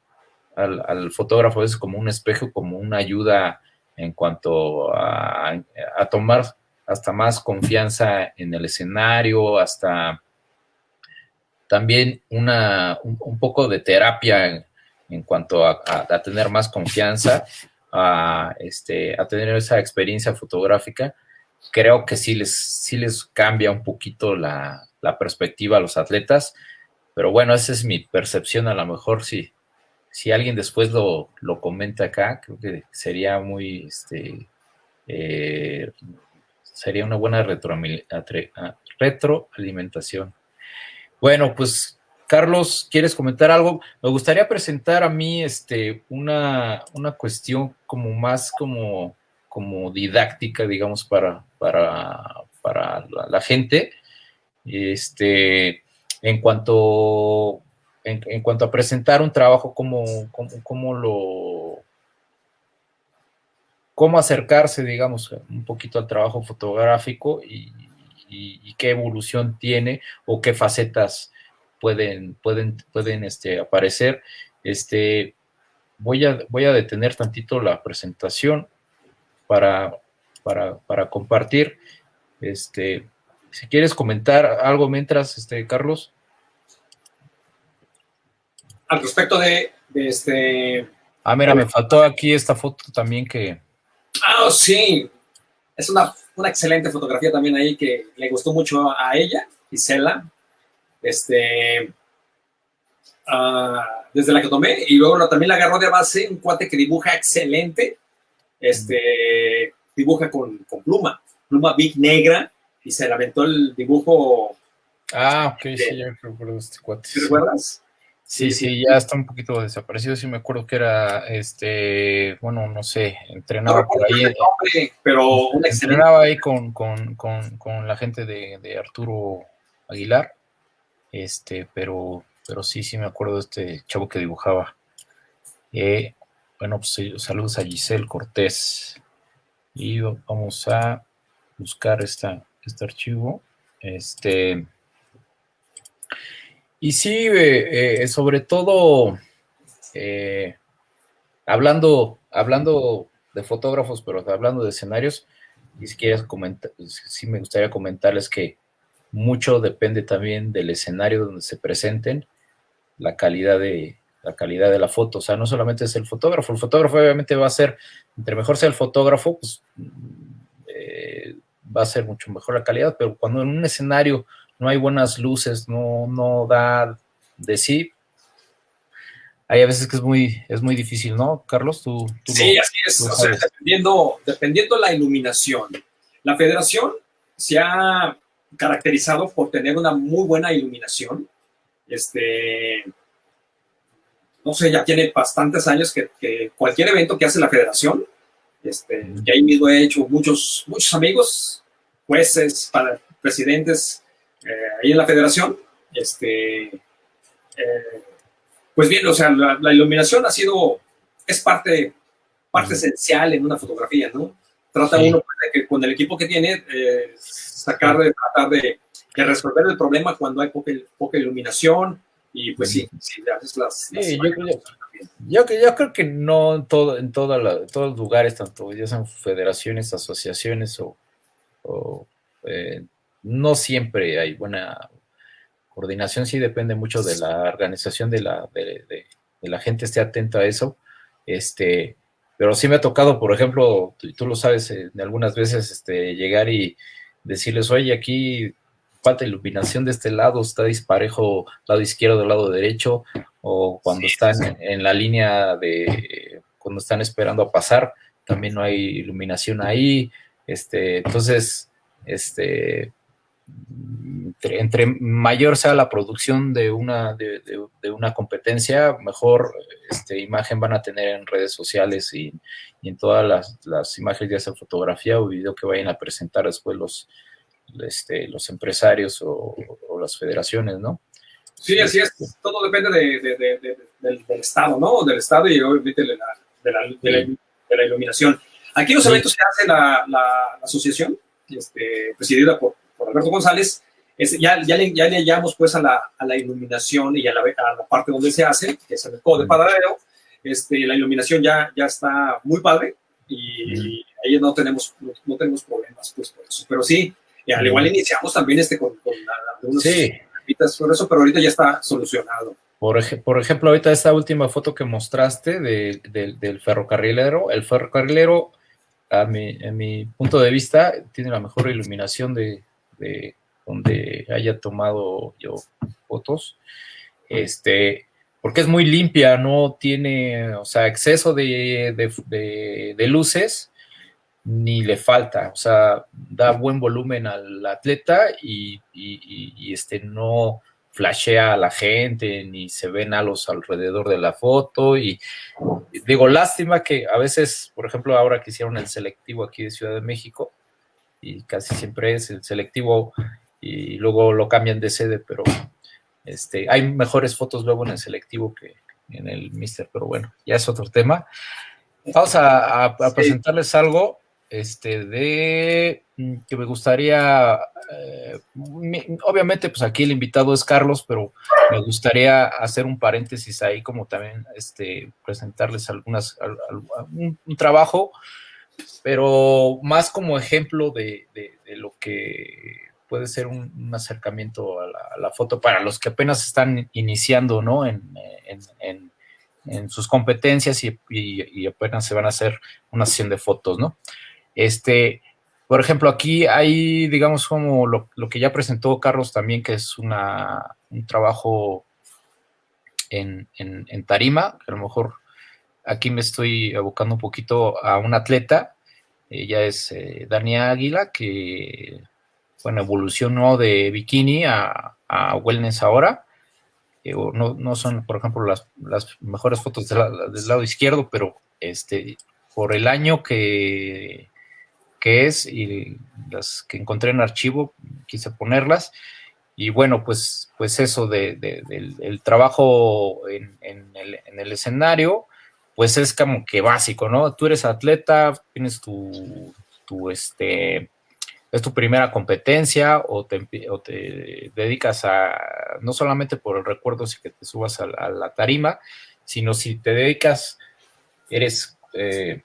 Speaker 1: al, al, fotógrafo es como un espejo, como una ayuda en cuanto a, a tomar hasta más confianza en el escenario, hasta también una, un, poco de terapia en, cuanto a, tener más confianza, a, este, a tener esa experiencia fotográfica, creo que sí les, sí les cambia un poquito la, perspectiva a los atletas, pero bueno, esa es mi percepción, a lo mejor si, si alguien después lo, lo comenta acá, creo que sería muy, este, eh, sería una buena retroalimentación. Bueno, pues Carlos, ¿quieres comentar algo? Me gustaría presentar a mí este, una, una cuestión como más como, como didáctica, digamos, para, para, para la, gente. Este, en cuanto, en, cuanto a presentar un trabajo, cómo, cómo, lo cómo acercarse, digamos, un poquito al trabajo fotográfico y, y, qué evolución tiene o qué facetas pueden, pueden, pueden este, aparecer. Este, voy, a, voy a detener tantito la presentación para, para, compartir. Este, si quieres comentar algo mientras, este, Carlos.
Speaker 2: Al respecto de, este...
Speaker 1: Ah, mira, me faltó aquí esta foto también que...
Speaker 2: Ah, sí. Es una una excelente fotografía también ahí que le gustó mucho a ella, Isela, este, ah, desde la que tomé, y luego también la agarró de base un cuate que dibuja excelente, este, dibuja con, pluma, pluma big negra, y se le aventó el dibujo.
Speaker 1: Ah, ok, sí, ya recuerdo este cuate.
Speaker 2: ¿Te recuerdas?
Speaker 1: Sí, sí, ya está un poquito desaparecido. Sí me acuerdo que era, este, bueno, no sé, entrenaba por ahí.
Speaker 2: Nombre, pero
Speaker 1: entrenaba ahí con, la gente de, Arturo Aguilar. Este, pero, pero sí, sí me acuerdo de este chavo que dibujaba. Eh, bueno, pues saludos a Giselle Cortés. Y vamos a buscar esta, este archivo. Este. Y sí, eh, eh, sobre todo, eh, hablando, hablando de fotógrafos, pero hablando de escenarios, y si quieres comentar, sí me gustaría comentarles que mucho depende también del escenario donde se presenten, la calidad de la calidad de la foto, o sea, no solamente es el fotógrafo, el fotógrafo obviamente va a ser, entre mejor sea el fotógrafo, pues va a ser mucho mejor la calidad, pero cuando en un escenario no hay buenas luces, no, no da de sí. Hay a veces que es muy, es muy difícil, ¿no, Carlos? Tú,
Speaker 2: sí, así es. O sea, dependiendo, dependiendo la iluminación. La federación se ha caracterizado por tener una muy buena iluminación. Este, no sé, ya tiene bastantes años que, cualquier evento que hace la federación, este, y ahí mismo he hecho muchos, muchos amigos, jueces, para, presidentes, eh, ahí en la federación. Este, eh, pues bien, o sea, la, iluminación ha sido, es parte, parte esencial en una fotografía, ¿no? Trata uno pues, de que con el equipo que tiene, eh, sacar, de, tratar de, resolver el problema cuando hay poca, poca iluminación y pues sí, sí, las, las
Speaker 1: yo, yo, creo que no en, todo, en todos los lugares, tanto ya sean federaciones, asociaciones o, o no siempre hay buena coordinación, sí depende mucho de la organización de la, de, la gente esté atento a eso. Este, pero sí me ha tocado, por ejemplo, tú, tú lo sabes, eh, algunas veces este, llegar y decirles, oye, aquí falta iluminación de este lado, está disparejo lado izquierdo, lado derecho, o cuando están en la línea de, cuando están esperando a pasar, también no hay iluminación ahí, este, entonces, este, entre, mayor sea la producción de una, de, una competencia, mejor este, imagen van a tener en redes sociales y, en todas las, imágenes, ya sea fotografía o video que vayan a presentar después los, este, los empresarios o, las federaciones, ¿no?
Speaker 2: Sí, así es. Todo depende del, estado, ¿no? Del estado y obviamente de la, iluminación. Aquí los eventos que hace la, asociación, este, presidida por, Alberto González, ya, ya, le, ya le hallamos pues a la, a la iluminación y a la, a la, parte donde se hace, que es el de paradero, este, la iluminación ya, ya está muy padre y, ahí no tenemos, no, tenemos problemas pues por eso. Pero sí, al igual iniciamos también este con, con algunos sí. por eso, pero ahorita ya está solucionado.
Speaker 1: Por, por ejemplo, ahorita esta última foto que mostraste del ferrocarrilero, el ferrocarrilero, a mi, mi punto de vista, tiene la mejor iluminación de, de donde haya tomado yo fotos. Este, porque es muy limpia, no tiene, o sea, exceso de, luces, ni le falta, o sea, da buen volumen al atleta y, este, no flashea a la gente, ni se ven halos alrededor de la foto, y digo, lástima que a veces, por ejemplo, ahora que hicieron el selectivo aquí de Ciudad de México, y casi siempre es el selectivo, y luego lo cambian de sede, pero este, hay mejores fotos luego en el selectivo que en el Mister, pero bueno, ya es otro tema. Vamos a, presentarles algo este, de mm, que me gustaría, eh, obviamente pues aquí el invitado es Carlos, pero me gustaría hacer un paréntesis ahí como también este, presentarles algunas, un, trabajo, pero más como ejemplo de lo que puede ser un, acercamiento a la, foto para los que apenas están iniciando, ¿no? En, sus competencias y, apenas se van a hacer una sesión de fotos, ¿no? Este, por ejemplo, aquí hay, digamos, como lo, que ya presentó Carlos también, que es una, un trabajo en, tarima, que a lo mejor aquí me estoy abocando un poquito a un atleta, ella es eh, Dania Águila, que bueno, evolucionó de bikini a, wellness ahora. no, son, por ejemplo, las, mejores fotos del lado izquierdo, pero este, por el año que, que es y las que encontré en archivo, quise ponerlas. Y bueno, pues, pues eso de, del, trabajo en, el, en, el, escenario, pues es como que básico, ¿no? Tú eres atleta, tienes tu, tu este, es tu primera competencia o te, dedicas a, no solamente por el recuerdo, si que te subas a, la tarima, sino si te dedicas, eres eh,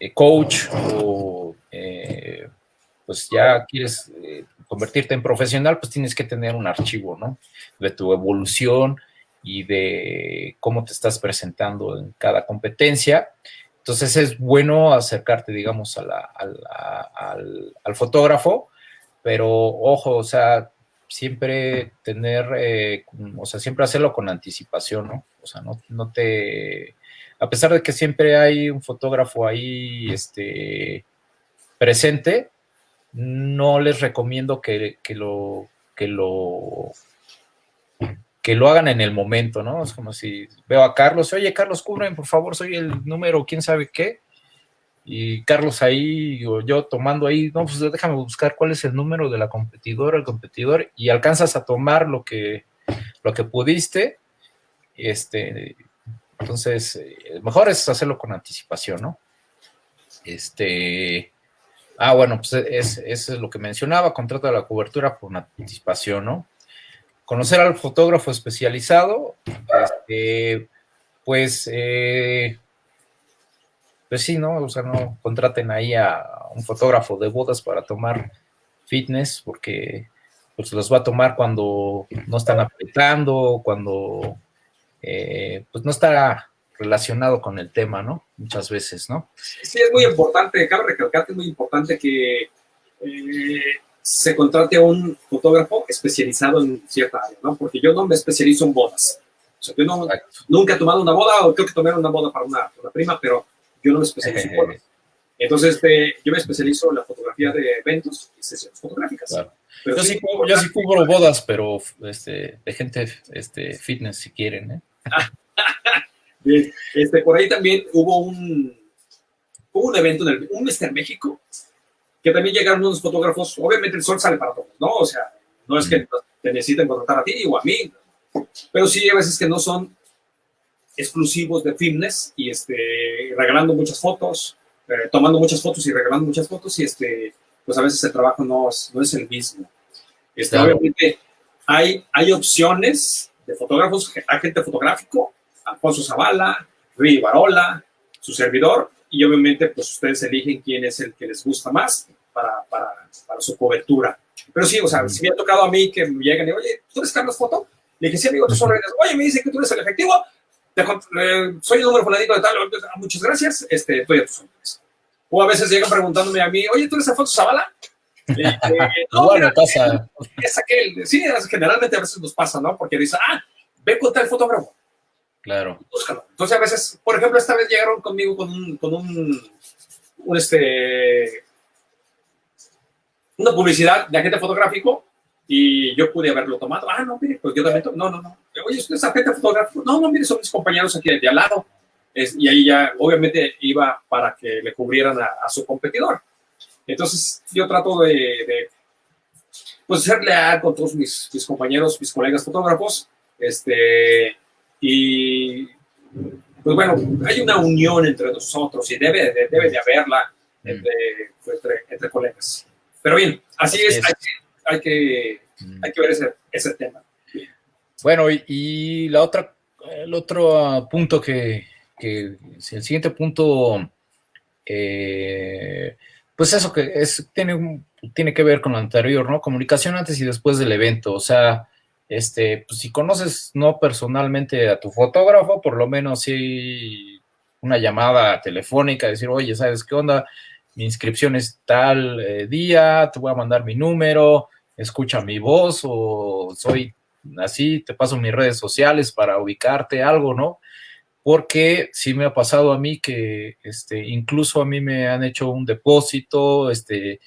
Speaker 1: eh, coach o eh, pues ya quieres convertirte en profesional, pues tienes que tener un archivo, ¿no? De tu evolución y de cómo te estás presentando en cada competencia. Entonces es bueno acercarte, digamos, al, fotógrafo, pero ojo, o sea, siempre tener, eh, o sea, siempre hacerlo con anticipación, ¿no? O sea, no, no, te, a pesar de que siempre hay un fotógrafo ahí, este, presente, no les recomiendo que, que lo, que lo que lo hagan en el momento, ¿no? Es como si veo a Carlos, oye, Carlos, cubren, por favor, soy el número, quién sabe qué. Y Carlos ahí, o yo tomando ahí, no, pues déjame buscar cuál es el número de la competidora, el competidor, y alcanzas a tomar lo que, lo que pudiste. Este, entonces, eh, mejor es hacerlo con anticipación, ¿no? Este, ah, bueno, pues es, eso es lo que mencionaba, contrato de la cobertura por anticipación, ¿no? conocer al fotógrafo especializado, este, pues, eh, pues sí, ¿no? O sea, no contraten ahí a un fotógrafo de bodas para tomar fitness, porque pues los va a tomar cuando no están apretando, cuando eh, pues no está relacionado con el tema, ¿no? Muchas veces, ¿no?
Speaker 2: Sí, es muy importante, cabe recalcar que es muy importante que eh, se contrate a un fotógrafo especializado en cierta área, ¿no? Porque yo no me especializo en bodas. O sea, yo no, nunca he tomado una boda, o creo que tomé una boda para una, prima, pero yo no me especializo en bodas. [LAUGHS] Entonces, este, yo me especializo en la fotografía de eventos y sesiones fotográficas.
Speaker 1: yo, sí, yo sí cubro bodas, pero este, de gente este, fitness, si quieren. ¿eh? [LAUGHS]
Speaker 2: Bien. Este, por ahí también hubo un, hubo un evento, en el, un Mister México, que también llegaron unos fotógrafos, obviamente el sol sale para todos, ¿no? O sea, no es que te necesiten contratar a ti o a mí, pero sí hay veces que no son exclusivos de fitness y este, regalando muchas fotos, eh, tomando muchas fotos y regalando muchas fotos y este, pues a veces el trabajo no es, no es el mismo. Este, Obviamente hay, hay opciones de fotógrafos, agente fotográfico, Alfonso Zavala, Rui Barola, su servidor, y obviamente pues ustedes eligen quién es el que les gusta más para, para, para su cobertura. Pero sí, o sea, si me ha tocado a mí que me llegan y, oye, ¿tú eres Carlos Foto? Le dije, sí, amigo, tú son Oye, me dice que tú eres el efectivo, eh, soy el número fulanito de tal, muchas gracias, este, estoy a tus órdenes. O a veces llegan preguntándome a mí, oye, ¿tú eres Alfonso Zavala?
Speaker 1: Eh, no, [LAUGHS] bueno, pasa.
Speaker 2: Es aquel, sí, generalmente a veces nos pasa, ¿no? Porque dice, ah, ve con tal fotógrafo.
Speaker 1: Claro.
Speaker 2: Búscalo. Entonces a veces, por ejemplo, esta vez llegaron conmigo con un, con un, un este, una publicidad de agente fotográfico y yo pude haberlo tomado. Ah, no, mire, pues yo también, no, no, no. Oye, ¿usted es agente fotográfico? No, no, mire, son mis compañeros aquí de, al lado. Y ahí ya, obviamente, iba para que le cubrieran a, su competidor. Entonces, yo trato de, de, pues, ser leal con todos mis, mis compañeros, mis colegas fotógrafos, este, y, pues bueno, hay una unión entre nosotros y debe de, debe de haberla entre, pues, entre, entre colegas. Pero bien, así es, Hay, que, hay, que, ver ese, ese tema.
Speaker 1: Bueno, y, la otra, el otro punto que, que el siguiente punto, eh, pues eso que es, tiene, tiene que ver con lo anterior, ¿no? Comunicación antes y después del evento, o sea, este, pues si conoces no personalmente a tu fotógrafo, por lo menos si una llamada telefónica, decir, oye, ¿sabes qué onda? mi inscripción es tal eh, día, te voy a mandar mi número, escucha mi voz o soy así, te paso mis redes sociales para ubicarte algo, ¿no? Porque sí me ha pasado a mí que este, incluso a mí me han hecho un depósito, este,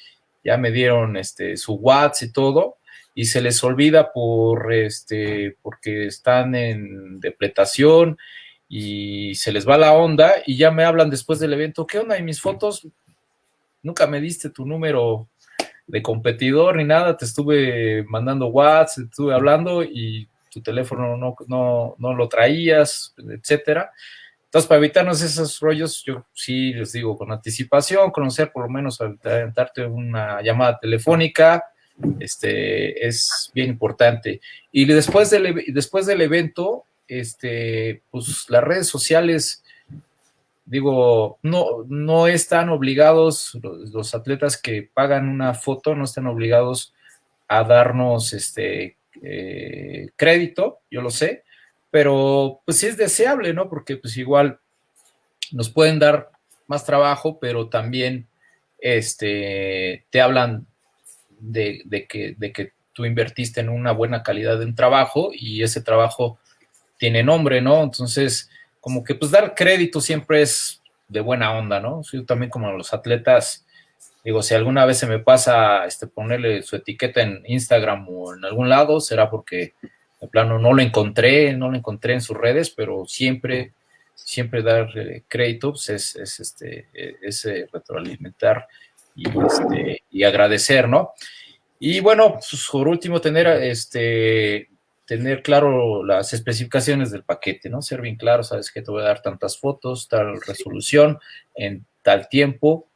Speaker 1: ya me dieron este, su WhatsApp y todo, y se les olvida por este, porque están en depletación y se les va la onda y ya me hablan después del evento, ¿qué onda? Y mis fotos nunca me diste tu número de competidor ni nada, te estuve mandando WhatsApp, estuve hablando y tu teléfono no, no, no lo traías, etcétera. Entonces, para evitarnos esos rollos, yo sí les digo con anticipación, conocer por lo menos, darte una llamada telefónica, este, es bien importante. Y después del, después del evento, este, pues las redes sociales, digo, no, no están obligados, los, atletas que pagan una foto no están obligados a darnos este eh, crédito, yo lo sé, pero pues sí es deseable, ¿no? Porque pues igual nos pueden dar más trabajo, pero también este, te hablan de, que, de que tú invertiste en una buena calidad de un trabajo y ese trabajo tiene nombre, ¿no? Entonces, como que pues dar crédito siempre es de buena onda, ¿no? Yo también como los atletas, digo, si alguna vez se me pasa este, ponerle su etiqueta en Instagram o en algún lado, será porque de plano no lo encontré, no lo encontré en sus redes, pero siempre, siempre dar crédito pues es, es, este, es eh, retroalimentar y, este, y agradecer, ¿no? Y bueno, pues, por último, tener este, tener claro las especificaciones del paquete, ¿no? Ser bien claro, sabes que te voy a dar tantas fotos, tal resolución, en tal tiempo,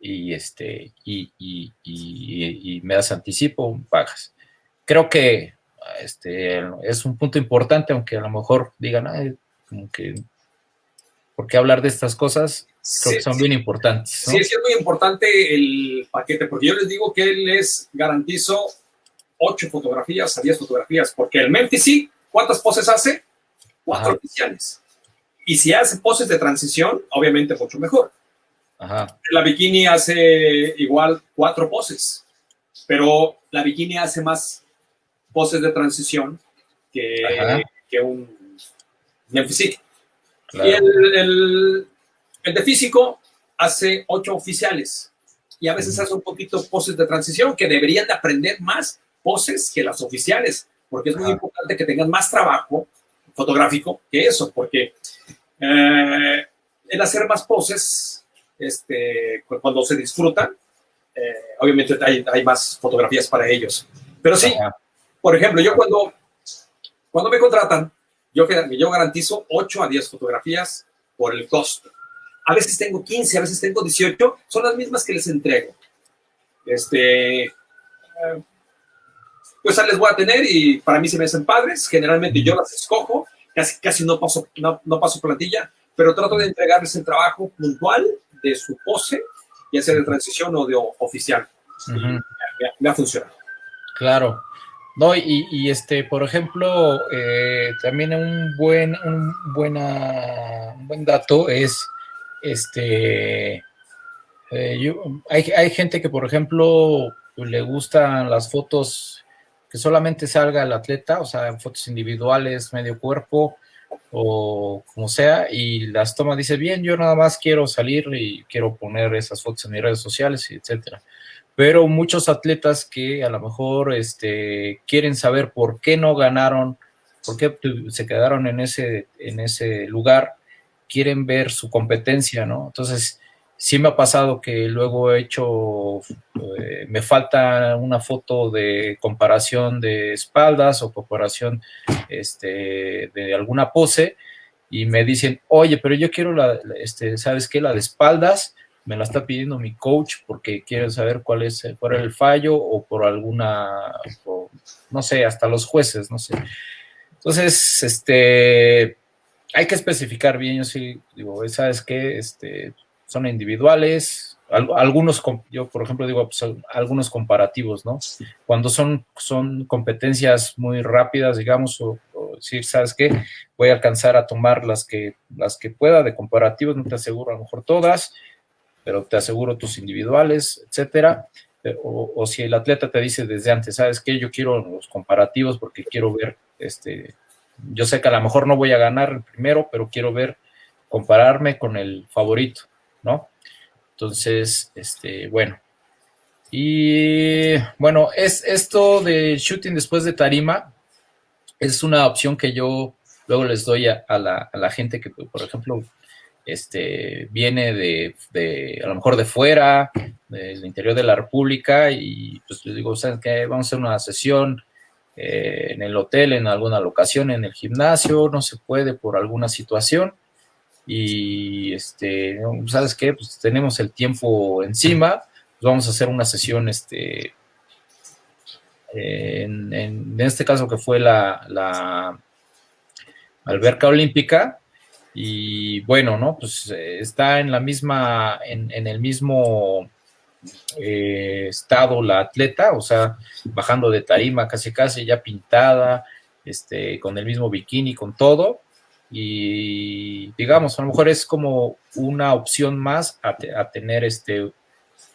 Speaker 1: y este, y, y, y, me das anticipo, pagas. Creo que este, es un punto importante, aunque a lo mejor digan, Ay, como que, ¿por qué hablar de estas cosas? Creo que son bien importantes.
Speaker 2: Sí, es muy importante el paquete, porque yo les digo que les garantizo 8 fotografías a 10 fotografías, porque el Memphis sí, ¿cuántas poses hace? Cuatro oficiales. Y si hace poses de transición, obviamente mucho mejor. La bikini hace igual cuatro poses, pero la bikini hace más poses de transición que, que un Memphis Y el, el, el de físico hace ocho oficiales. Y a veces hace un poquito poses de transición que deberían de aprender más poses que las oficiales, porque es muy importante que tengan más trabajo fotográfico que eso, porque eh, el hacer más poses, este, cuando se disfrutan, eh, obviamente hay, hay, más fotografías para ellos. Pero sí, por ejemplo, yo cuando Cuando me contratan, yo, yo garantizo 8 a 10 fotografías por el costo. A veces tengo 15, a veces tengo 18, son las mismas que les entrego. Este, eh, pues les voy a tener y para mí se me hacen padres. Generalmente yo las escojo, casi, casi no, paso, no, no paso plantilla, pero trato de entregarles el trabajo puntual de su pose, ya sea de transición o de oficial. me, ha funcionado.
Speaker 1: Claro. No, y, este, por ejemplo, eh, también un buen, un, buena, un buen dato es, este, eh, hay, hay, gente que, por ejemplo, le gustan las fotos que solamente salga el atleta, o sea, fotos individuales, medio cuerpo, o como sea, y las toma, dice, bien, yo nada más quiero salir y quiero poner esas fotos en mis redes sociales, etcétera pero muchos atletas que a lo mejor este, quieren saber por qué no ganaron, por qué se quedaron en ese, en ese lugar, quieren ver su competencia, ¿no? Entonces, sí me ha pasado que luego he hecho, eh, me falta una foto de comparación de espaldas o comparación este, de alguna pose y me dicen, oye, pero yo quiero la, este, ¿sabes qué? La de espaldas me la está pidiendo mi coach porque quiere saber cuál es por el fallo o por alguna, no sé, hasta los jueces, no sé. Entonces, este, hay que especificar bien, yo sí digo, ¿sabes qué? Este, son individuales, algunos, yo por ejemplo digo, pues, algunos comparativos, ¿no? Cuando son, son competencias muy rápidas, digamos, o, o, decir, ¿sabes qué? Voy a alcanzar a tomar las que, las que pueda de comparativos, no te aseguro a lo mejor todas, pero te aseguro tus individuales, etcétera. Eh, o, si el atleta te dice desde antes, ¿sabes qué? Yo quiero los comparativos porque quiero ver, este, yo sé que a lo mejor no voy a ganar el primero, pero quiero ver, compararme con el favorito, ¿no? Entonces, este, bueno. Y bueno, es esto de shooting después de tarima, es una opción que yo luego les doy a, la, a la gente que, por ejemplo, este, viene de, a lo mejor de fuera, del interior de la República, y pues les digo, ¿saben qué? Vamos a hacer una sesión eh, en el hotel, en alguna locación, en el gimnasio, no se puede por alguna situación, y este, ¿sabes qué? Pues tenemos el tiempo encima, pues vamos a hacer una sesión, este, en, en, este caso que fue la, la alberca olímpica, y bueno, ¿no? Pues eh, está en la misma, en, el mismo eh, estado la atleta, o sea, bajando de tarima casi casi ya pintada, este, con el mismo bikini, con todo, y digamos, a lo mejor es como una opción más a, tener este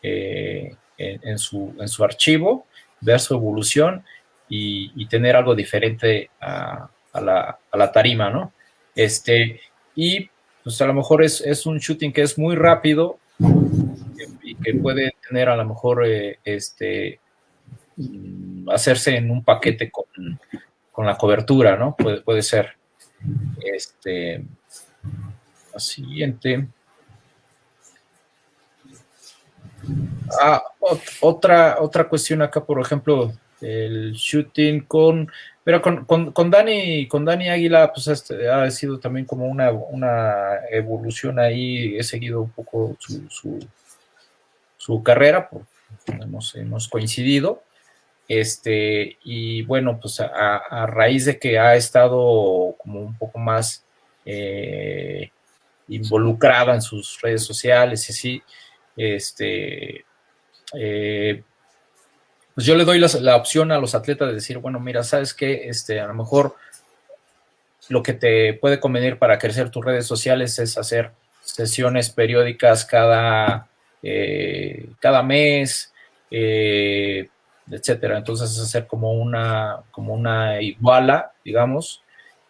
Speaker 1: eh, en, su, en su archivo, ver su evolución y, tener algo diferente a, la, a, la, tarima, ¿no? Este, y pues a lo mejor es, es un shooting que es muy rápido y que puede tener a lo mejor eh, este mm, hacerse en un paquete con, con, la cobertura, ¿no? Puede, puede ser. Este, la siguiente. Ah, otra, otra cuestión acá, por ejemplo, el shooting con pero con, con, Dani, con Dani Águila, pues este, ha sido también como una, una, evolución ahí. He seguido un poco su, su, carrera, porque hemos, hemos, coincidido. Este, y bueno, pues a, raíz de que ha estado como un poco más eh, involucrada en sus redes sociales y así, este, eh, pues yo le doy la, opción a los atletas de decir, bueno, mira, sabes que este, a lo mejor lo que te puede convenir para crecer tus redes sociales es hacer sesiones periódicas cada, eh, cada mes, eh, etcétera. Entonces hacer como una, como una iguala, digamos,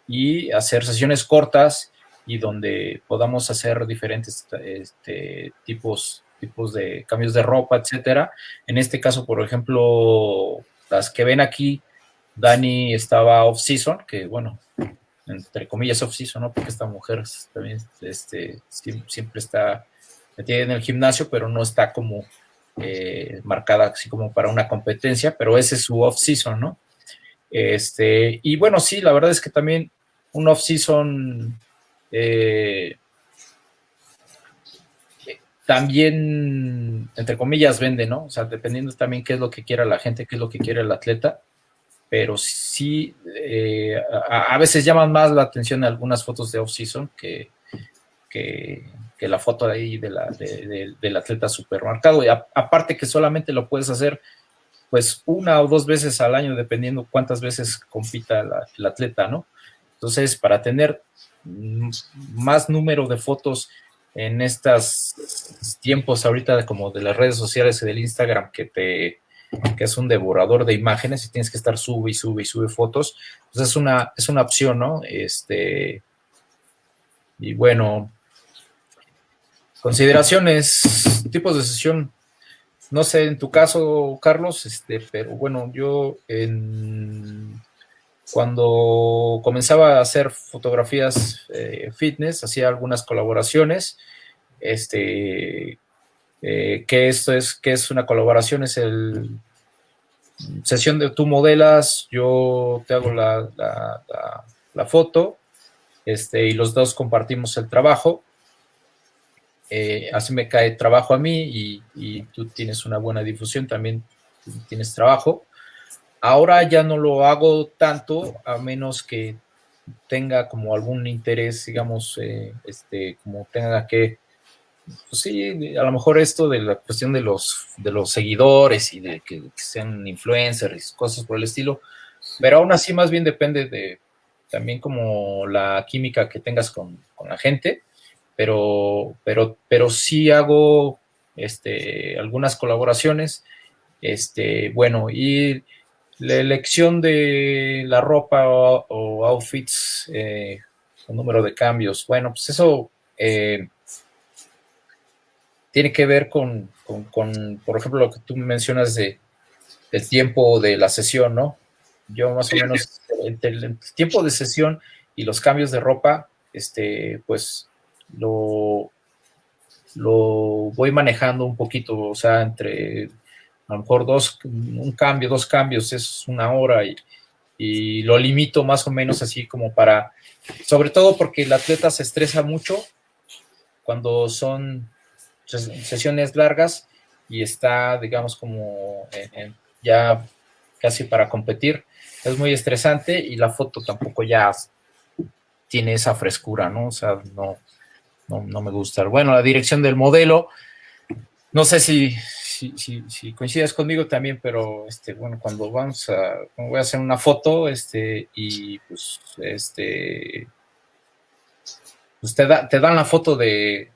Speaker 1: y hacer sesiones cortas y donde podamos hacer diferentes este, tipos tipos de cambios de ropa, etcétera. En este caso, por ejemplo, las que ven aquí, Dani estaba off-season, que bueno, entre comillas off-season, ¿no? Porque esta mujer también este, siempre está metida en el gimnasio, pero no está como eh, marcada así como para una competencia, pero ese es su off-season, ¿no? Este, y bueno, sí, la verdad es que también un off-season eh, también, entre comillas, vende, ¿no? O sea, dependiendo también qué es lo que quiera la gente, qué es lo que quiere el atleta, pero sí, eh, a, veces llaman más la atención algunas fotos de off-season que, que, la foto de ahí de la, del atleta supermercado. Y aparte que solamente lo puedes hacer pues una o dos veces al año, dependiendo cuántas veces compita el atleta, ¿no? Entonces, para tener más número de fotos en estos tiempos ahorita como de las redes sociales y del Instagram que te que es un devorador de imágenes y tienes que estar sube y sube y sube fotos, pues es una, es una opción, ¿no? Este, y bueno, consideraciones, tipos de sesión, no sé, en tu caso, Carlos, este, pero bueno, yo en cuando comenzaba a hacer fotografías eh, fitness, hacía algunas colaboraciones. Este, eh, que esto es, que es una colaboración, es el sesión de tú modelas, yo te hago la, la, foto, este, y los dos compartimos el trabajo. Eh, así me cae trabajo a mí y, y, tú tienes una buena difusión, también tienes trabajo. Ahora ya no lo hago tanto, a menos que tenga como algún interés, digamos, eh, este, como tenga que, pues sí, a lo mejor esto de la cuestión de los, de los seguidores y de que, sean influencers, cosas por el estilo, pero aún así más bien depende de también como la química que tengas con, la gente, pero, pero, pero sí hago este, algunas colaboraciones, este, bueno, y la elección de la ropa o, outfits, eh, el número de cambios, bueno, pues eso eh, tiene que ver con, por ejemplo, lo que tú mencionas de, del tiempo de la sesión, ¿no? Yo más o menos, entre el, tiempo de sesión y los cambios de ropa, este, pues lo, lo voy manejando un poquito, o sea, entre a lo mejor dos, un cambio, dos cambios es una hora y, y lo limito más o menos así como para, sobre todo porque el atleta se estresa mucho cuando son sesiones largas y está, digamos, como ya casi para competir. Es muy estresante y la foto tampoco ya tiene esa frescura, ¿no? O sea, no, no, no me gusta. Bueno, la dirección del modelo, no sé si, si, si, coincides conmigo también, pero este, bueno, cuando vamos a, voy a hacer una foto, este, y pues, este, pues te, da, te dan la foto de,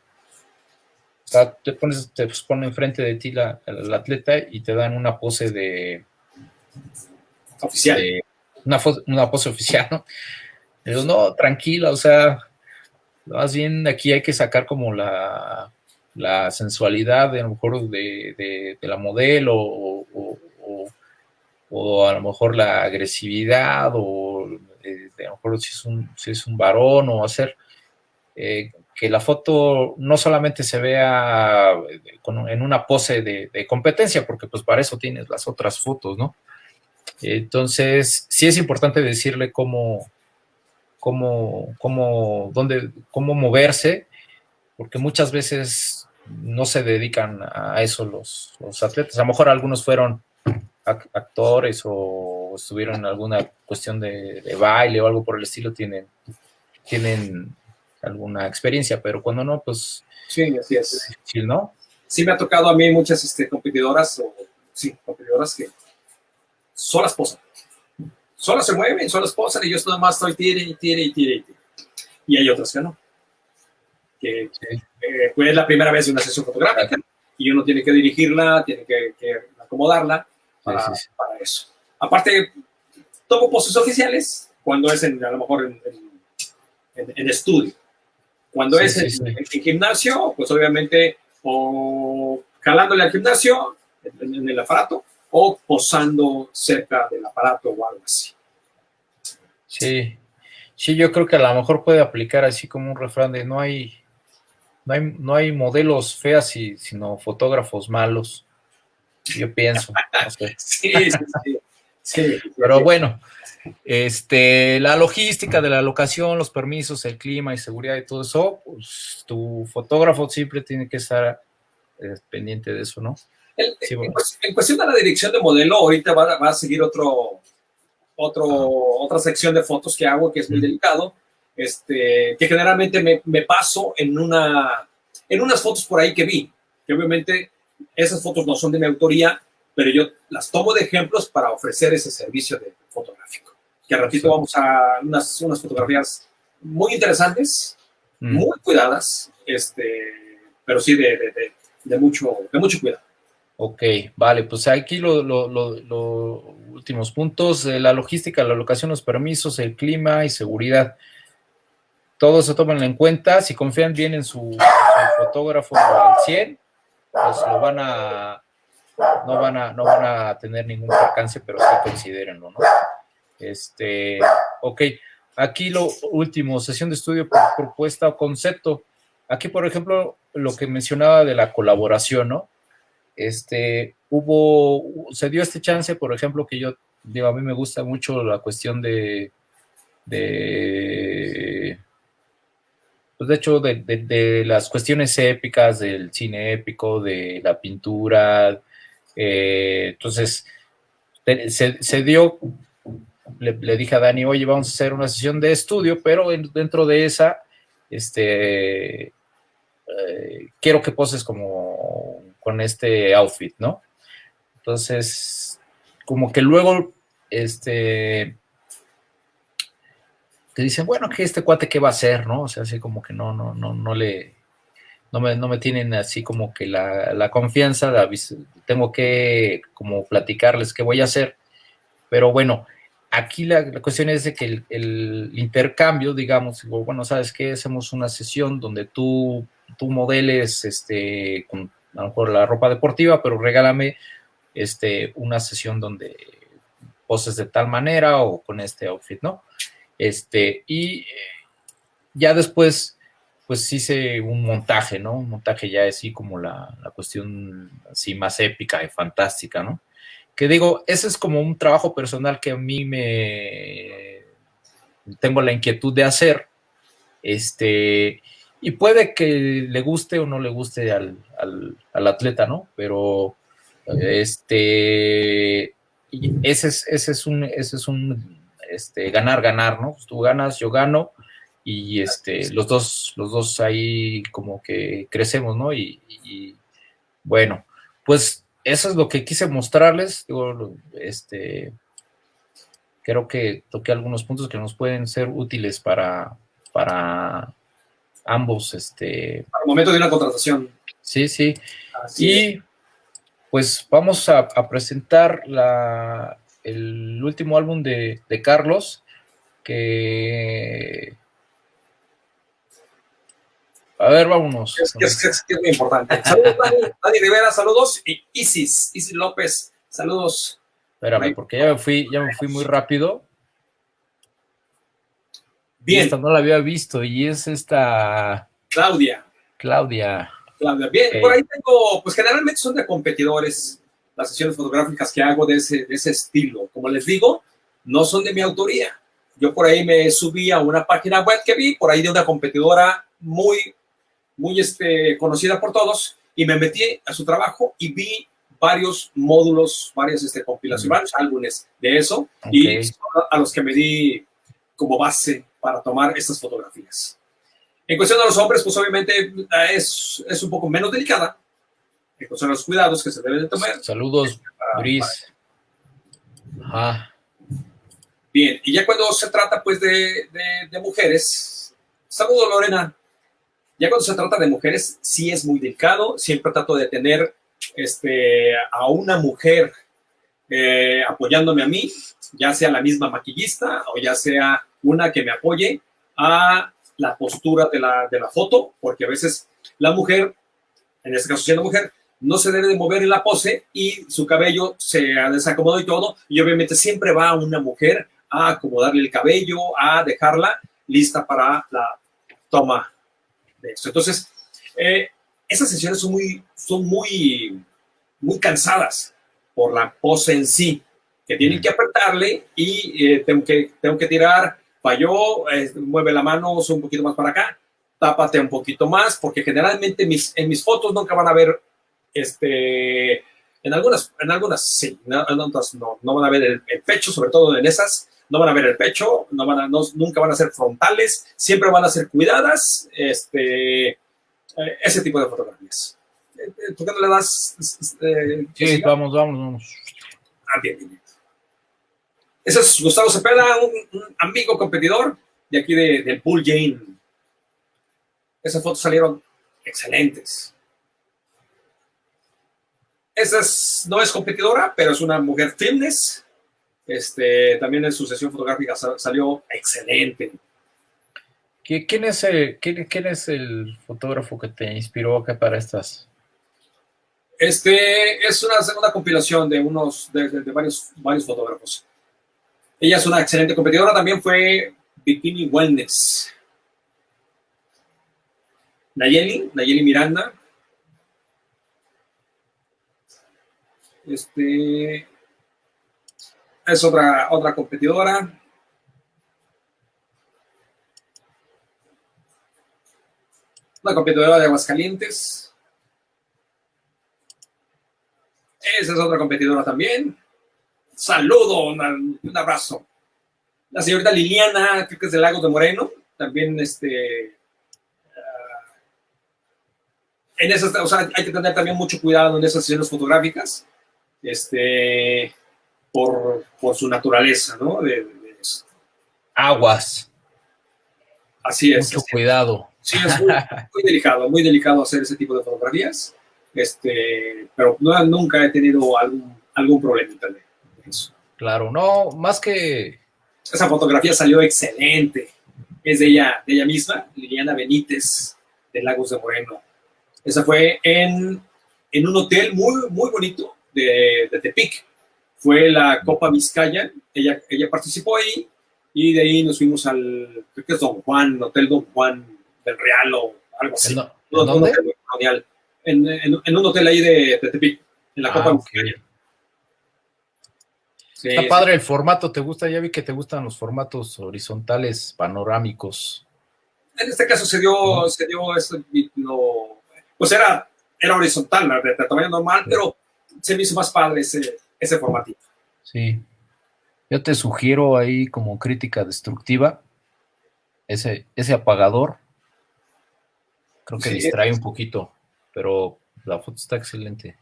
Speaker 1: o sea, te pones, te pues, pone enfrente de ti la, atleta y te dan una pose de,
Speaker 2: oficial.
Speaker 1: una, una pose oficial, ¿no? Pero no, tranquila, o sea, más bien aquí hay que sacar como la, la sensualidad de, a lo mejor de, la modelo o, a lo mejor la agresividad o eh, a lo mejor si es un, si es un varón o hacer eh, que la foto no solamente se vea eh, en una pose de, competencia, porque pues para eso tienes las otras fotos, ¿no? Entonces, sí es importante decirle cómo, cómo, cómo, dónde, cómo moverse, porque muchas veces no se dedican a eso los, atletas. A lo mejor algunos fueron actores o estuvieron en alguna cuestión de, baile o algo por el estilo, tienen, tienen alguna experiencia, pero cuando no, pues...
Speaker 2: Sí, así es.
Speaker 1: ¿no?
Speaker 2: Sí me ha tocado a mí muchas este, competidoras, o, sí, competidoras que solas posan. Solas se mueven, solas posan y yo nada más estoy tire y tire y tire y tire. Y hay otras que no. Que, eh, es la primera vez en una sesión fotográfica y uno tiene que dirigirla, tiene que, acomodarla para, eso. Aparte, tomo poses oficiales cuando es en, a lo mejor en, estudio. Cuando es en, gimnasio, pues obviamente o jalándole al gimnasio en, el aparato o posando cerca del aparato o algo así.
Speaker 1: Sí, sí, yo creo que a lo mejor puede aplicar así como un refrán de no hay no hay, modelos feas, sino fotógrafos malos. Yo pienso. [LAUGHS]
Speaker 2: sí, [LAUGHS] sí, sí.
Speaker 1: Sí, pero bueno, este, la logística de la locación, los permisos, el clima y seguridad y todo eso, pues tu fotógrafo siempre tiene que estar eh, pendiente de eso, ¿no?
Speaker 2: en, cuestión de la dirección de modelo, ahorita va, a seguir otro, otro, otra sección de fotos que hago que es muy delicado, este, que generalmente me, me, paso en, una, en unas fotos por ahí que vi, que obviamente esas fotos no son de mi autoría, pero yo las tomo de ejemplos para ofrecer ese servicio de fotográfico. Que al ratito vamos a unas, unas fotografías muy interesantes, muy cuidadas, este, pero sí de, de, de, mucho, de mucho cuidado.
Speaker 1: Ok, vale, pues aquí los últimos puntos, la logística, la locación, los permisos, el clima y seguridad. Todo se toman en cuenta, si confían bien en su, fotógrafo al 100, pues lo van a, no van a, no van a tener ningún alcance, pero sí considérenlo, ¿no? Este, ok, aquí lo último, sesión de estudio por propuesta o concepto. Aquí, por ejemplo, lo que mencionaba de la colaboración, ¿no? este, hubo, se dio este chance, por ejemplo, que yo, digo, a mí me gusta mucho la cuestión de, de pues de hecho, de, las cuestiones épicas, del cine épico, de la pintura, eh, entonces, se, dio, le, dije a Dani, oye, vamos a hacer una sesión de estudio, pero dentro de esa, este, eh, quiero que poses como con este outfit, ¿no? Entonces, como que luego, este, te dicen, bueno, que este cuate qué va a hacer, ¿no? O sea, así como que no, no, no, no le, no me, no me tienen así como que la, la confianza, tengo que como platicarles qué voy a hacer, pero bueno, aquí la, cuestión es de que el, el intercambio, digamos, bueno, ¿sabes qué? Hacemos una sesión donde tú, tú modeles este, con a lo mejor la ropa deportiva, pero regálame este, una sesión donde poses de tal manera o con este outfit, ¿no? Este, y ya después, pues hice un montaje, ¿no? Un montaje ya así como la, la cuestión así más épica y fantástica, ¿no? Que digo, ese es como un trabajo personal que a mí me tengo la inquietud de hacer, este, y puede que le guste o no le guste al, atleta, ¿no? Pero este ese es, ese es un, ese es un este, ganar, ganar, ¿no? Pues tú ganas, yo gano, y este, los dos, los dos ahí como que crecemos, ¿no? Y, bueno, pues eso es lo que quise mostrarles. Digo, este, creo que toqué algunos puntos que nos pueden ser útiles para, para ambos. Este,
Speaker 2: Al momento de una contratación.
Speaker 1: Sí, sí. y pues vamos a, presentar la, el último álbum de, Carlos, que... A ver, vámonos.
Speaker 2: Es, es, muy importante. Saludos, Dani, Rivera, saludos. Y Isis, Isis López, saludos.
Speaker 1: Espérame, porque ya me fui, ya me fui muy rápido.
Speaker 2: Bien.
Speaker 1: Esta no la había visto y es esta...
Speaker 2: Claudia.
Speaker 1: Claudia.
Speaker 2: Claudia. Bien, por ahí tengo, pues generalmente son de competidores las sesiones fotográficas que hago de ese, de ese estilo. Como les digo, no son de mi autoría. Yo por ahí me subí a una página web que vi, por ahí de una competidora muy, muy este, conocida por todos, y me metí a su trabajo y vi varios módulos, varias este, compilaciones, varios álbumes de eso, y a los que me di como base para tomar estas fotografías. En cuestión de los hombres, pues obviamente es, es un poco menos delicada. De los cuidados que se deben de tomar.
Speaker 1: Saludos, Gris.
Speaker 2: Bien, y ya cuando se trata pues de, de, mujeres, saludos Lorena, ya cuando se trata de mujeres sí es muy delicado, siempre trato de tener este, a una mujer eh, apoyándome a mí, ya sea la misma maquillista o ya sea una que me apoye a la postura de la, de la foto, porque a veces la mujer, en este caso siendo mujer, no se debe de mover en la pose y su cabello se ha desacomodado y todo, y obviamente siempre va una mujer a acomodarle el cabello, a dejarla lista para la toma de esto. Entonces, eh, esas sesiones son muy, son muy, muy cansadas por la pose en sí. que tienen que apretarle y eh, tengo, que, tengo que tirar, falló, mueve la mano, un poquito más para acá, tápate un poquito más, porque generalmente mis, en mis fotos nunca van a ver, este, en algunas, en algunas sí, en otras no, no van a ver el, pecho, sobre todo en esas, no van a ver el pecho, no van a, nunca van a ser frontales, siempre van a ser cuidadas, este, eh, ese tipo de fotografías. Eh, ¿Tú qué le das?
Speaker 1: sí, vamos, vamos, vamos.
Speaker 2: Ah, bien, bien. Ese es Gustavo Cepeda, un, amigo competidor de aquí de, del Pool Jane. Esas fotos salieron excelentes. Esa no es competidora, pero es una mujer fitness. Este, también en su sesión fotográfica salió excelente.
Speaker 1: ¿Quién es, el, quién, es el fotógrafo que te inspiró acá para estas?
Speaker 2: Este es una segunda compilación de unos de, varios, varios fotógrafos. Ella es una excelente competidora, también fue Bikini Wellness. Nayeli, Nayeli Miranda. Este es otra, otra competidora. Una competidora de Aguascalientes. Esa es otra competidora también saludo, un abrazo. La señorita Liliana, creo que es de Lagos de Moreno, también este... Ah, en esas, hay que tener también mucho cuidado en esas sesiones fotográficas, este, por, su naturaleza, ¿no?
Speaker 1: Aguas.
Speaker 2: Así es.
Speaker 1: Mucho cuidado.
Speaker 2: Sí, es muy, delicado, muy delicado hacer ese tipo de fotografías, este, pero no, nunca he tenido algún, algún problema también.
Speaker 1: Claro, no, más que...
Speaker 2: Esa fotografía salió excelente. Es de ella, de ella misma, Liliana Benítez, de Lagos de Moreno. Esa fue en, un hotel muy, muy bonito de, Tepic. Fue la Copa Vizcaya. Ella, ella participó ahí y de ahí nos fuimos al, creo que es Don Juan, Hotel Don Juan del Real o algo así. ¿En,
Speaker 1: dónde?
Speaker 2: En, un hotel ahí de, Tepic, en la Copa ah, Vizcaya.
Speaker 1: Está padre el formato, ¿te gusta? Ya vi que te gustan los formatos horizontales, panorámicos.
Speaker 2: En este caso se dio, se dio pues era, era horizontal, de tamaño normal, pero se me hizo más padre ese, ese formatito.
Speaker 1: Sí. Yo te sugiero ahí como crítica destructiva ese, ese apagador. Creo que distrae un poquito, pero la foto está excelente.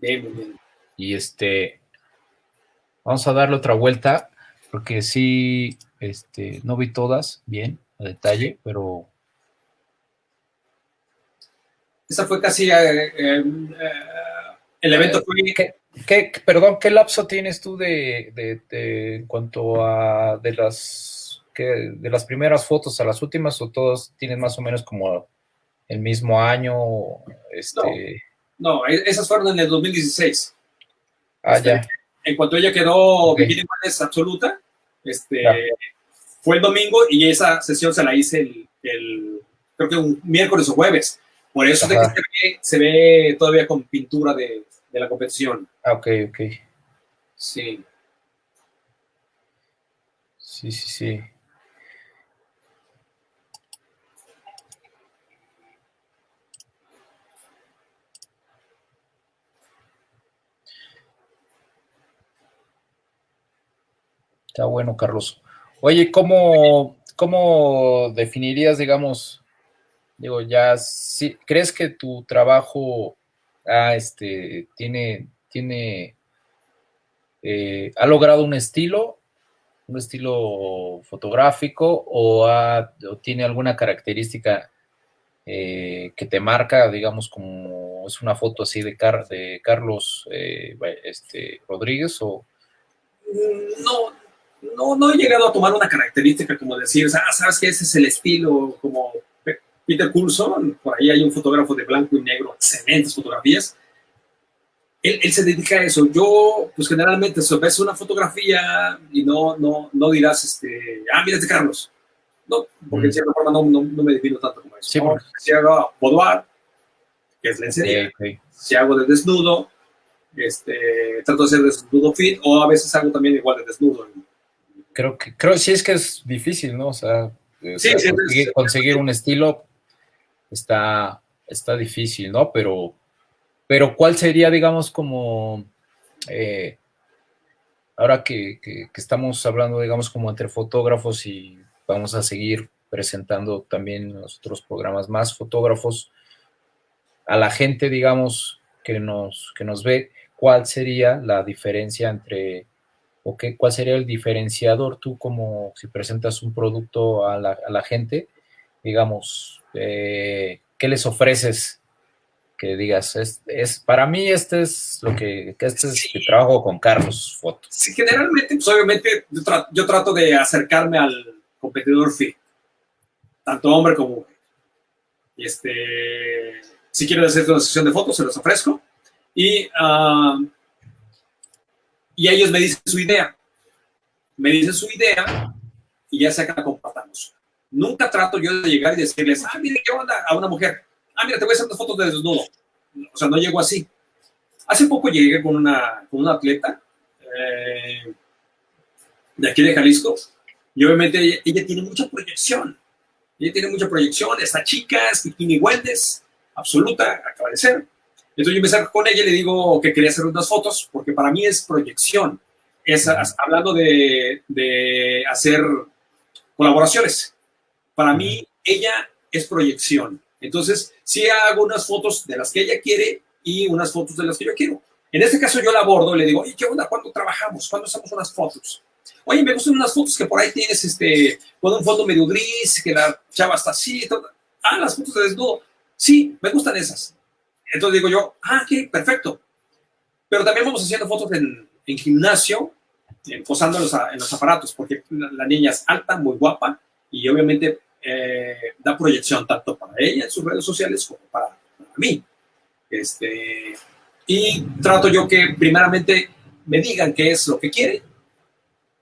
Speaker 2: Bien, bien, bien.
Speaker 1: Y este, Vamos a darle otra vuelta, porque sí, este, no vi todas bien, a detalle, pero...
Speaker 2: Esa fue casi... Eh, eh, el evento fue...
Speaker 1: ¿Qué, perdón, ¿qué lapso tienes tú de, en cuanto a de las, de las primeras fotos a las últimas o todos tienen más o menos como el mismo año? Este...
Speaker 2: No, no esas fueron en el 2016.
Speaker 1: Ah, ya
Speaker 2: en cuanto ella quedó okay. absoluta, este, fue el domingo y esa sesión se la hice el, creo que un miércoles o jueves. Por eso de que se ve, todavía con pintura de, de, la competición.
Speaker 1: Ah, ok, ok.
Speaker 2: Sí.
Speaker 1: Sí, sí, sí. Está bueno, Carlos. Oye, ¿cómo, cómo definirías, digamos, digo, ya, si, ¿crees que tu trabajo ah, este, tiene, tiene, eh, ha logrado un estilo, un estilo fotográfico o, tiene alguna característica eh, que te marca, digamos, como es una foto así de, de Carlos eh, este, Rodríguez o...
Speaker 2: No, no, no he llegado a tomar una característica como decir, ah, sabes que ese es el estilo, como Peter Coulson, por ahí hay un fotógrafo de blanco y negro, excelentes fotografías. Él, él se dedica a eso. Yo, pues generalmente, si ves una fotografía y no, no, no dirás, este, ah, mira este Carlos. No, porque en cierta forma no, no, me defino tanto como eso. Si hago boudoir, que es lencería, si hago de desnudo, Este, trato de hacer desnudo fit o a veces hago también igual de desnudo.
Speaker 1: Creo que, creo sí es que es difícil, ¿no? O sea, conseguir, un estilo está, está difícil, ¿no? Pero, pero ¿cuál sería, digamos, como eh, ahora que, que, estamos hablando, digamos, como entre fotógrafos y vamos a seguir presentando también los otros programas más fotógrafos, a la gente, digamos, que nos, que nos ve, ¿cuál sería la diferencia entre, o qué, cuál sería el diferenciador tú como si presentas un producto a la, gente, digamos, eh, ¿qué les ofreces? Que digas, es, para mí este es lo que, este es mi trabajo con Carlos Foto.
Speaker 2: Sí, generalmente, pues obviamente yo, trato de acercarme al competidor fit, tanto hombre como mujer. Y este, si quieren hacer una sesión de fotos, se los ofrezco. Y, ah, y ellos me dicen su idea. Me dicen su idea y ya sea que la compartamos. Nunca trato yo de llegar y decirles, ah, mire, ¿qué onda? A una mujer. Ah, mira, te voy a hacer unas fotos de desnudo. O sea, no llego así. Hace poco llegué con una, con una atleta eh, de aquí de Jalisco y obviamente ella, ella, tiene mucha proyección. Ella tiene mucha proyección. Esta chica es bikini wellness absoluta, acaba de ser. Entonces yo acerco con ella y le digo que quería hacer unas fotos, porque para mí es proyección. Es, hablando de, de hacer colaboraciones. Para mí, ella es proyección. Entonces, sí hago unas fotos de las que ella quiere y unas fotos de las que yo quiero. En este caso, yo la abordo y le digo, ¿y qué onda? ¿Cuándo trabajamos? ¿Cuándo hacemos unas fotos? Oye, me gustan unas fotos que por ahí tienes, este, con un fondo medio gris, que la chava está así. Ah, las fotos de desnudo. Sí, me gustan esas. Entonces digo yo, ah, ok, perfecto. Pero también vamos haciendo fotos en, gimnasio, posando en los, aparatos, porque la, niña es alta, muy guapa, y obviamente eh, da proyección tanto para ella en sus redes sociales como para, mí. Este, y trato yo que primeramente me digan qué es lo que quiere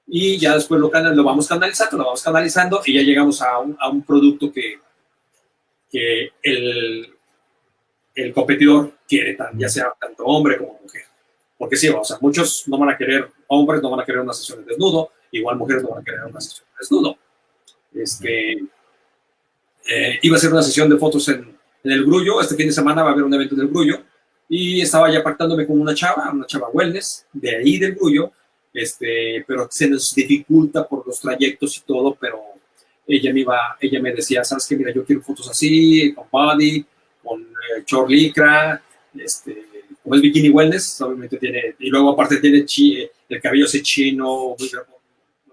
Speaker 2: y ya después lo, lo vamos canalizando, lo vamos canalizando y ya llegamos a un, a un producto que, que el, el competidor quiere, ya sea tanto hombre como mujer. Porque sí, o sea, muchos no van a querer, hombres no van a querer una sesión de desnudo, igual mujeres no van a querer una sesión de desnudo. Este, eh, iba a ser una sesión de fotos en, en, el Grullo, este fin de semana va a haber un evento en el Grullo, y estaba ya pactándome con una chava, una chava wellness, de ahí del Grullo, este, pero se nos dificulta por los trayectos y todo, pero ella me iba, ella me decía, sabes que mira, yo quiero fotos así, con body, con eh, short licra, este, como es bikini wellness, obviamente tiene, y luego aparte tiene chi, el cabello así chino, o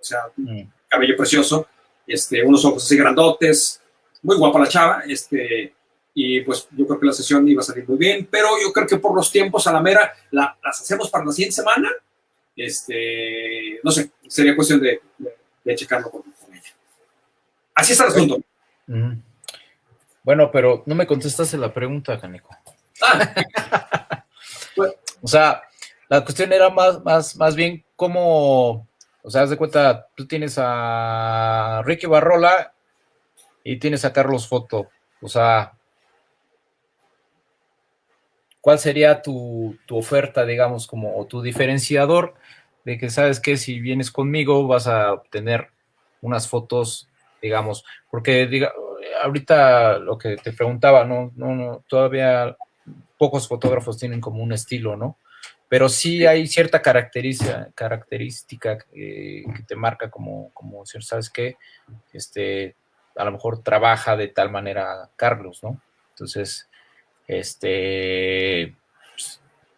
Speaker 2: sea, mm. cabello precioso, este, unos ojos así grandotes, muy guapa la chava, este, y pues yo creo que la sesión iba a salir muy bien, pero yo creo que por los tiempos a la mera la, las hacemos para la siguiente semana, este, no sé, sería cuestión de, de checarlo con, Así está el asunto.
Speaker 1: Bueno, pero no me contestaste la pregunta, Canico. Ah. [LAUGHS] o sea, la cuestión era más, más, más bien cómo, o sea, haz de cuenta, tú tienes a Ricky Barrola y tienes a Carlos Foto. O sea, ¿cuál sería tu, tu oferta, digamos, como, o tu diferenciador de que sabes que si vienes conmigo vas a obtener unas fotos digamos, porque diga, ahorita lo que te preguntaba, no, no, no, todavía pocos fotógrafos tienen como un estilo, ¿no? Pero sí hay cierta característica, característica que te marca como, como ¿sabes qué? Este, a lo mejor trabaja de tal manera Carlos, ¿no? Entonces, este,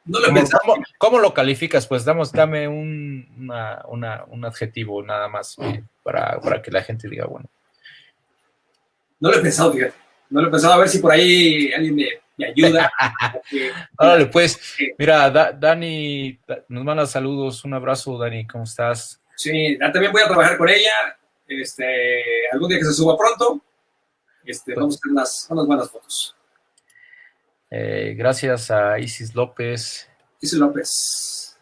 Speaker 1: no lo ¿Cómo, ¿cómo, lo calificas? Pues damos, dame un, un adjetivo nada más eh, para, para, que la gente diga, bueno.
Speaker 2: No lo he pensado, fíjate. No lo he pensado, a ver si por ahí alguien me, me ayuda. [LAUGHS]
Speaker 1: Órale, pues, mira, Dani nos manda saludos, un abrazo, Dani, ¿cómo estás?
Speaker 2: Sí, también voy a trabajar con ella, este, algún día que se suba pronto, este, vamos a hacer unas, unas buenas fotos.
Speaker 1: Eh, gracias a Isis López.
Speaker 2: Isis López.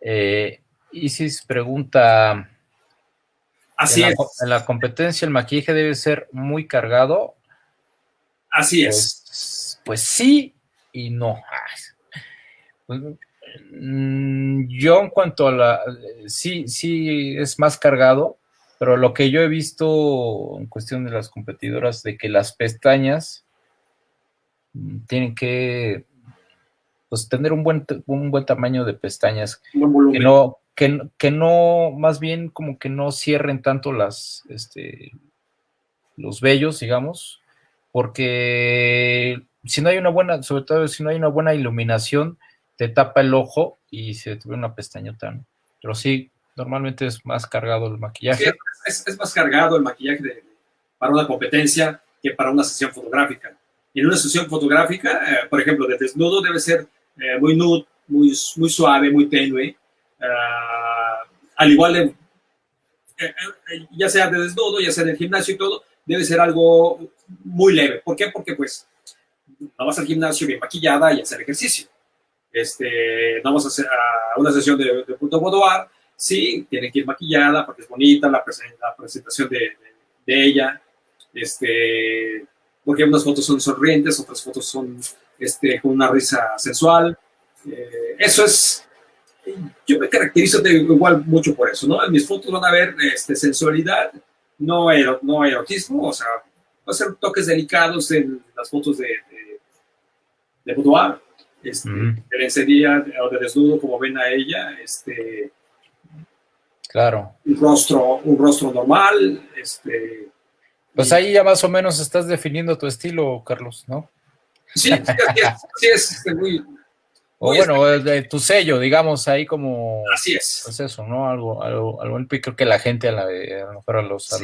Speaker 1: Eh, Isis pregunta.
Speaker 2: Así
Speaker 1: en
Speaker 2: es.
Speaker 1: La, en la competencia el maquillaje debe ser muy cargado.
Speaker 2: Así
Speaker 1: es. Pues, pues sí y no. [LAUGHS] Mm, yo en cuanto a la, sí, sí es más cargado, pero lo que yo he visto en cuestión de las competidoras, de que las pestañas mm, tienen que pues tener un buen, un buen tamaño de pestañas, que no, que, no, más bien como que no cierren tanto las, este, los vellos, digamos, porque si no hay una buena, sobre todo si no hay una buena iluminación, te tapa el ojo y se te ve una pestañota, Pero sí, normalmente es más cargado el maquillaje.
Speaker 2: es, más cargado el maquillaje para una competencia que para una sesión fotográfica. En una sesión fotográfica, eh, por ejemplo, de desnudo debe ser eh, muy nude, muy, muy suave, muy tenue. Ah, al igual de, eh, eh, ya sea de desnudo, ya sea en el gimnasio y todo, debe ser algo muy leve. ¿Por qué? Porque pues no vas al gimnasio bien maquillada y hacer ejercicio. Este, vas a hacer a una sesión de, de punto boudoir, sí, tiene que ir maquillada porque es bonita la, presentación de, de, ella, este, porque unas fotos son sonrientes, otras fotos son este, con una risa sensual. Eh, eso es, yo me caracterizo igual mucho por eso, ¿no? En mis fotos van a ver este, sensualidad, no, no erotismo, o sea, va a ser toques delicados en las fotos de, de, de boudoir, este, de lencería o de desnudo, como ven a ella, este,
Speaker 1: claro.
Speaker 2: un rostro, un rostro normal, este,
Speaker 1: pues ahí ya más o menos estás definiendo tu estilo, Carlos, ¿no?
Speaker 2: Sí, sí, [LAUGHS] es, este, muy...
Speaker 1: O bueno, de tu sello, digamos, ahí como...
Speaker 2: Así es.
Speaker 1: Pues eso, ¿no? Algo, algo, algo creo que la gente, a, la, a lo mejor a los, a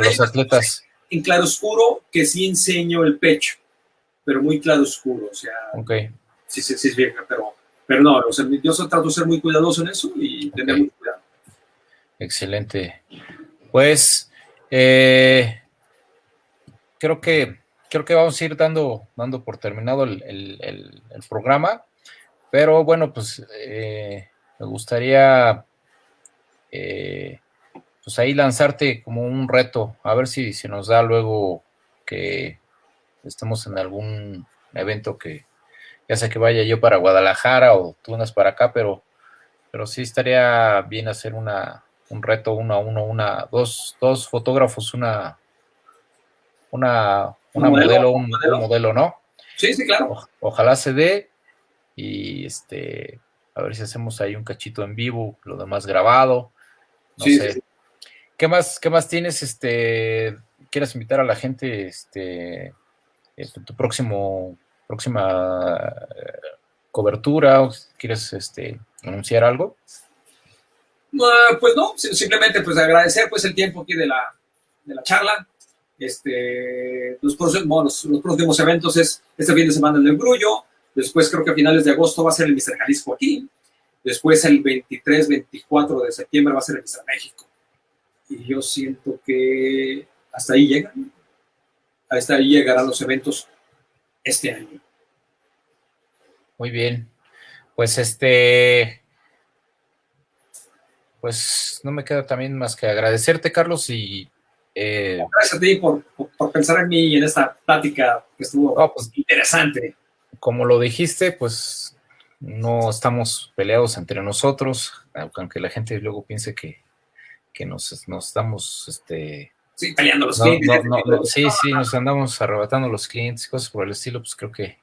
Speaker 1: los, atletas...
Speaker 2: En claro oscuro, que sí enseño el pecho, pero muy claro oscuro, o sea...
Speaker 1: Ok.
Speaker 2: Sí, sí, sí, es bien, pero, pero no, o sea, yo trato de ser muy cuidadoso en eso y tener mucho cuidado.
Speaker 1: Excelente. Pues, eh, creo que creo que vamos a ir dando, dando por terminado el, programa, pero bueno, pues eh, me gustaría eh, pues ahí lanzarte como un reto, a ver si se nos da luego que estemos en algún evento que ya sea que vaya yo para Guadalajara o tú unas para acá, pero, pero sí estaría bien hacer una, un reto uno a uno, una, dos, dos fotógrafos, una, una, una modelo, un, modelo, ¿no?
Speaker 2: Sí, sí, claro.
Speaker 1: ojalá se dé y este, a ver si hacemos ahí un cachito en vivo, lo demás grabado. No sé. ¿Qué más, qué más tienes? Este, ¿quieres invitar a la gente, este, este tu próximo, próxima eh, cobertura? ¿Quieres, este, anunciar algo?
Speaker 2: pues no, simplemente pues agradecer pues el tiempo aquí de la, de la charla, este, los, próximos, los, próximos eventos es este fin de semana en el Grullo, después creo que a finales de agosto va a ser el Mister Jalisco aquí, después el 23, 24 de septiembre va a ser el Mister México. Y yo siento que hasta ahí llegan, hasta ahí llegarán los eventos este año.
Speaker 1: Muy bien, pues este, pues no me queda también más que agradecerte, Carlos, y
Speaker 2: eh, Gracias a ti por, pensar en mí y en esta plática que estuvo pues, interesante.
Speaker 1: Como lo dijiste, pues no estamos peleados entre nosotros, aunque la gente luego piense que, nos, nos estamos... Este,
Speaker 2: sí, peleando los clientes.
Speaker 1: sí, sí, nos andamos arrebatando los clientes y cosas por el estilo, pues creo que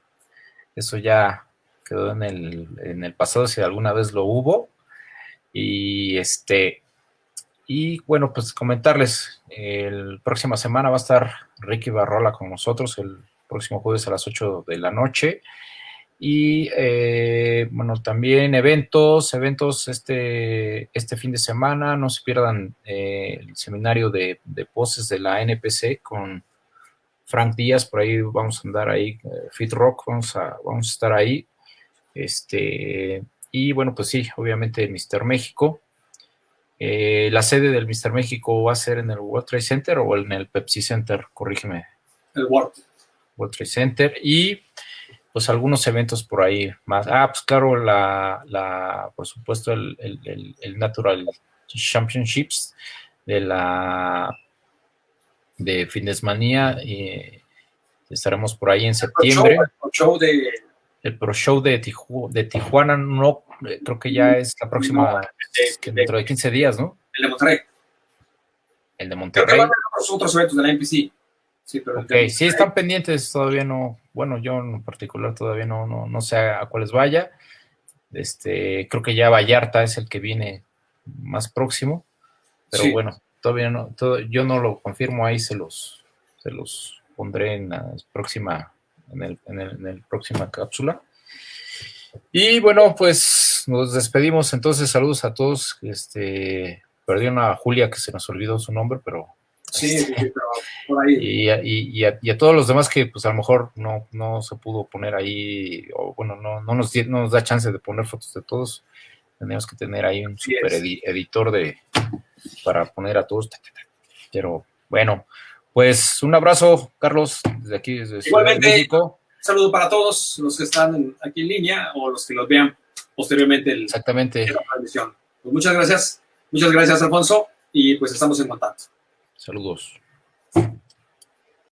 Speaker 1: eso ya quedó en el, en el pasado, si alguna vez lo hubo. Y este, y bueno, pues comentarles, el próxima semana va a estar Ricky Barrola con nosotros el próximo jueves a las 8 de la noche. Y eh, bueno, también eventos, eventos este, este fin de semana, no se pierdan eh, el seminario de, poses de la NPC con Frank Díaz, por ahí vamos a andar ahí, eh, Fit Rock, vamos a, vamos a estar ahí. Este, y bueno, pues sí, obviamente Mister México, eh, ¿La sede del Mister México va a ser en el World Trade Center o en el Pepsi Center? Corrígeme.
Speaker 2: El World.
Speaker 1: World Trade Center. Y pues algunos eventos por ahí más. Ah, pues claro, la, la por supuesto, el, Natural Championships de la de Fitnessmanía. y estaremos por ahí en septiembre.
Speaker 2: El show, de,
Speaker 1: el Pro Show de, de Tijuana, no, eh, creo que ya es la próxima, dentro de 15 días, ¿no?
Speaker 2: El de Monterrey.
Speaker 1: El de Monterrey.
Speaker 2: Los otros eventos de la NPC.
Speaker 1: Sí, pero ok, sí están pendientes, todavía no, bueno, yo en particular todavía no, no, no sé a cuáles vaya. Este, creo que ya Vallarta es el que viene más próximo, pero bueno, todavía no, todo, yo no lo confirmo, ahí se los, se los pondré en la próxima, en el, en el, en el próxima cápsula. Y bueno, pues nos despedimos entonces, saludos a todos, este, perdí una Julia que se nos olvidó su nombre, pero
Speaker 2: Sí, este, por ahí.
Speaker 1: Y, a, todos los demás que pues a lo mejor no, no se pudo poner ahí, o bueno, no, no, nos, nos da chance de poner fotos de todos. Tenemos que tener ahí un super editor de, para poner a todos. Pero bueno, pues un abrazo, Carlos, desde aquí, desde
Speaker 2: Igualmente, México. Un saludo para todos los que están aquí en línea o los que los vean posteriormente.
Speaker 1: Exactamente.
Speaker 2: Pues muchas gracias. Muchas gracias, Alfonso. Y pues estamos en contacto.
Speaker 1: Saludos.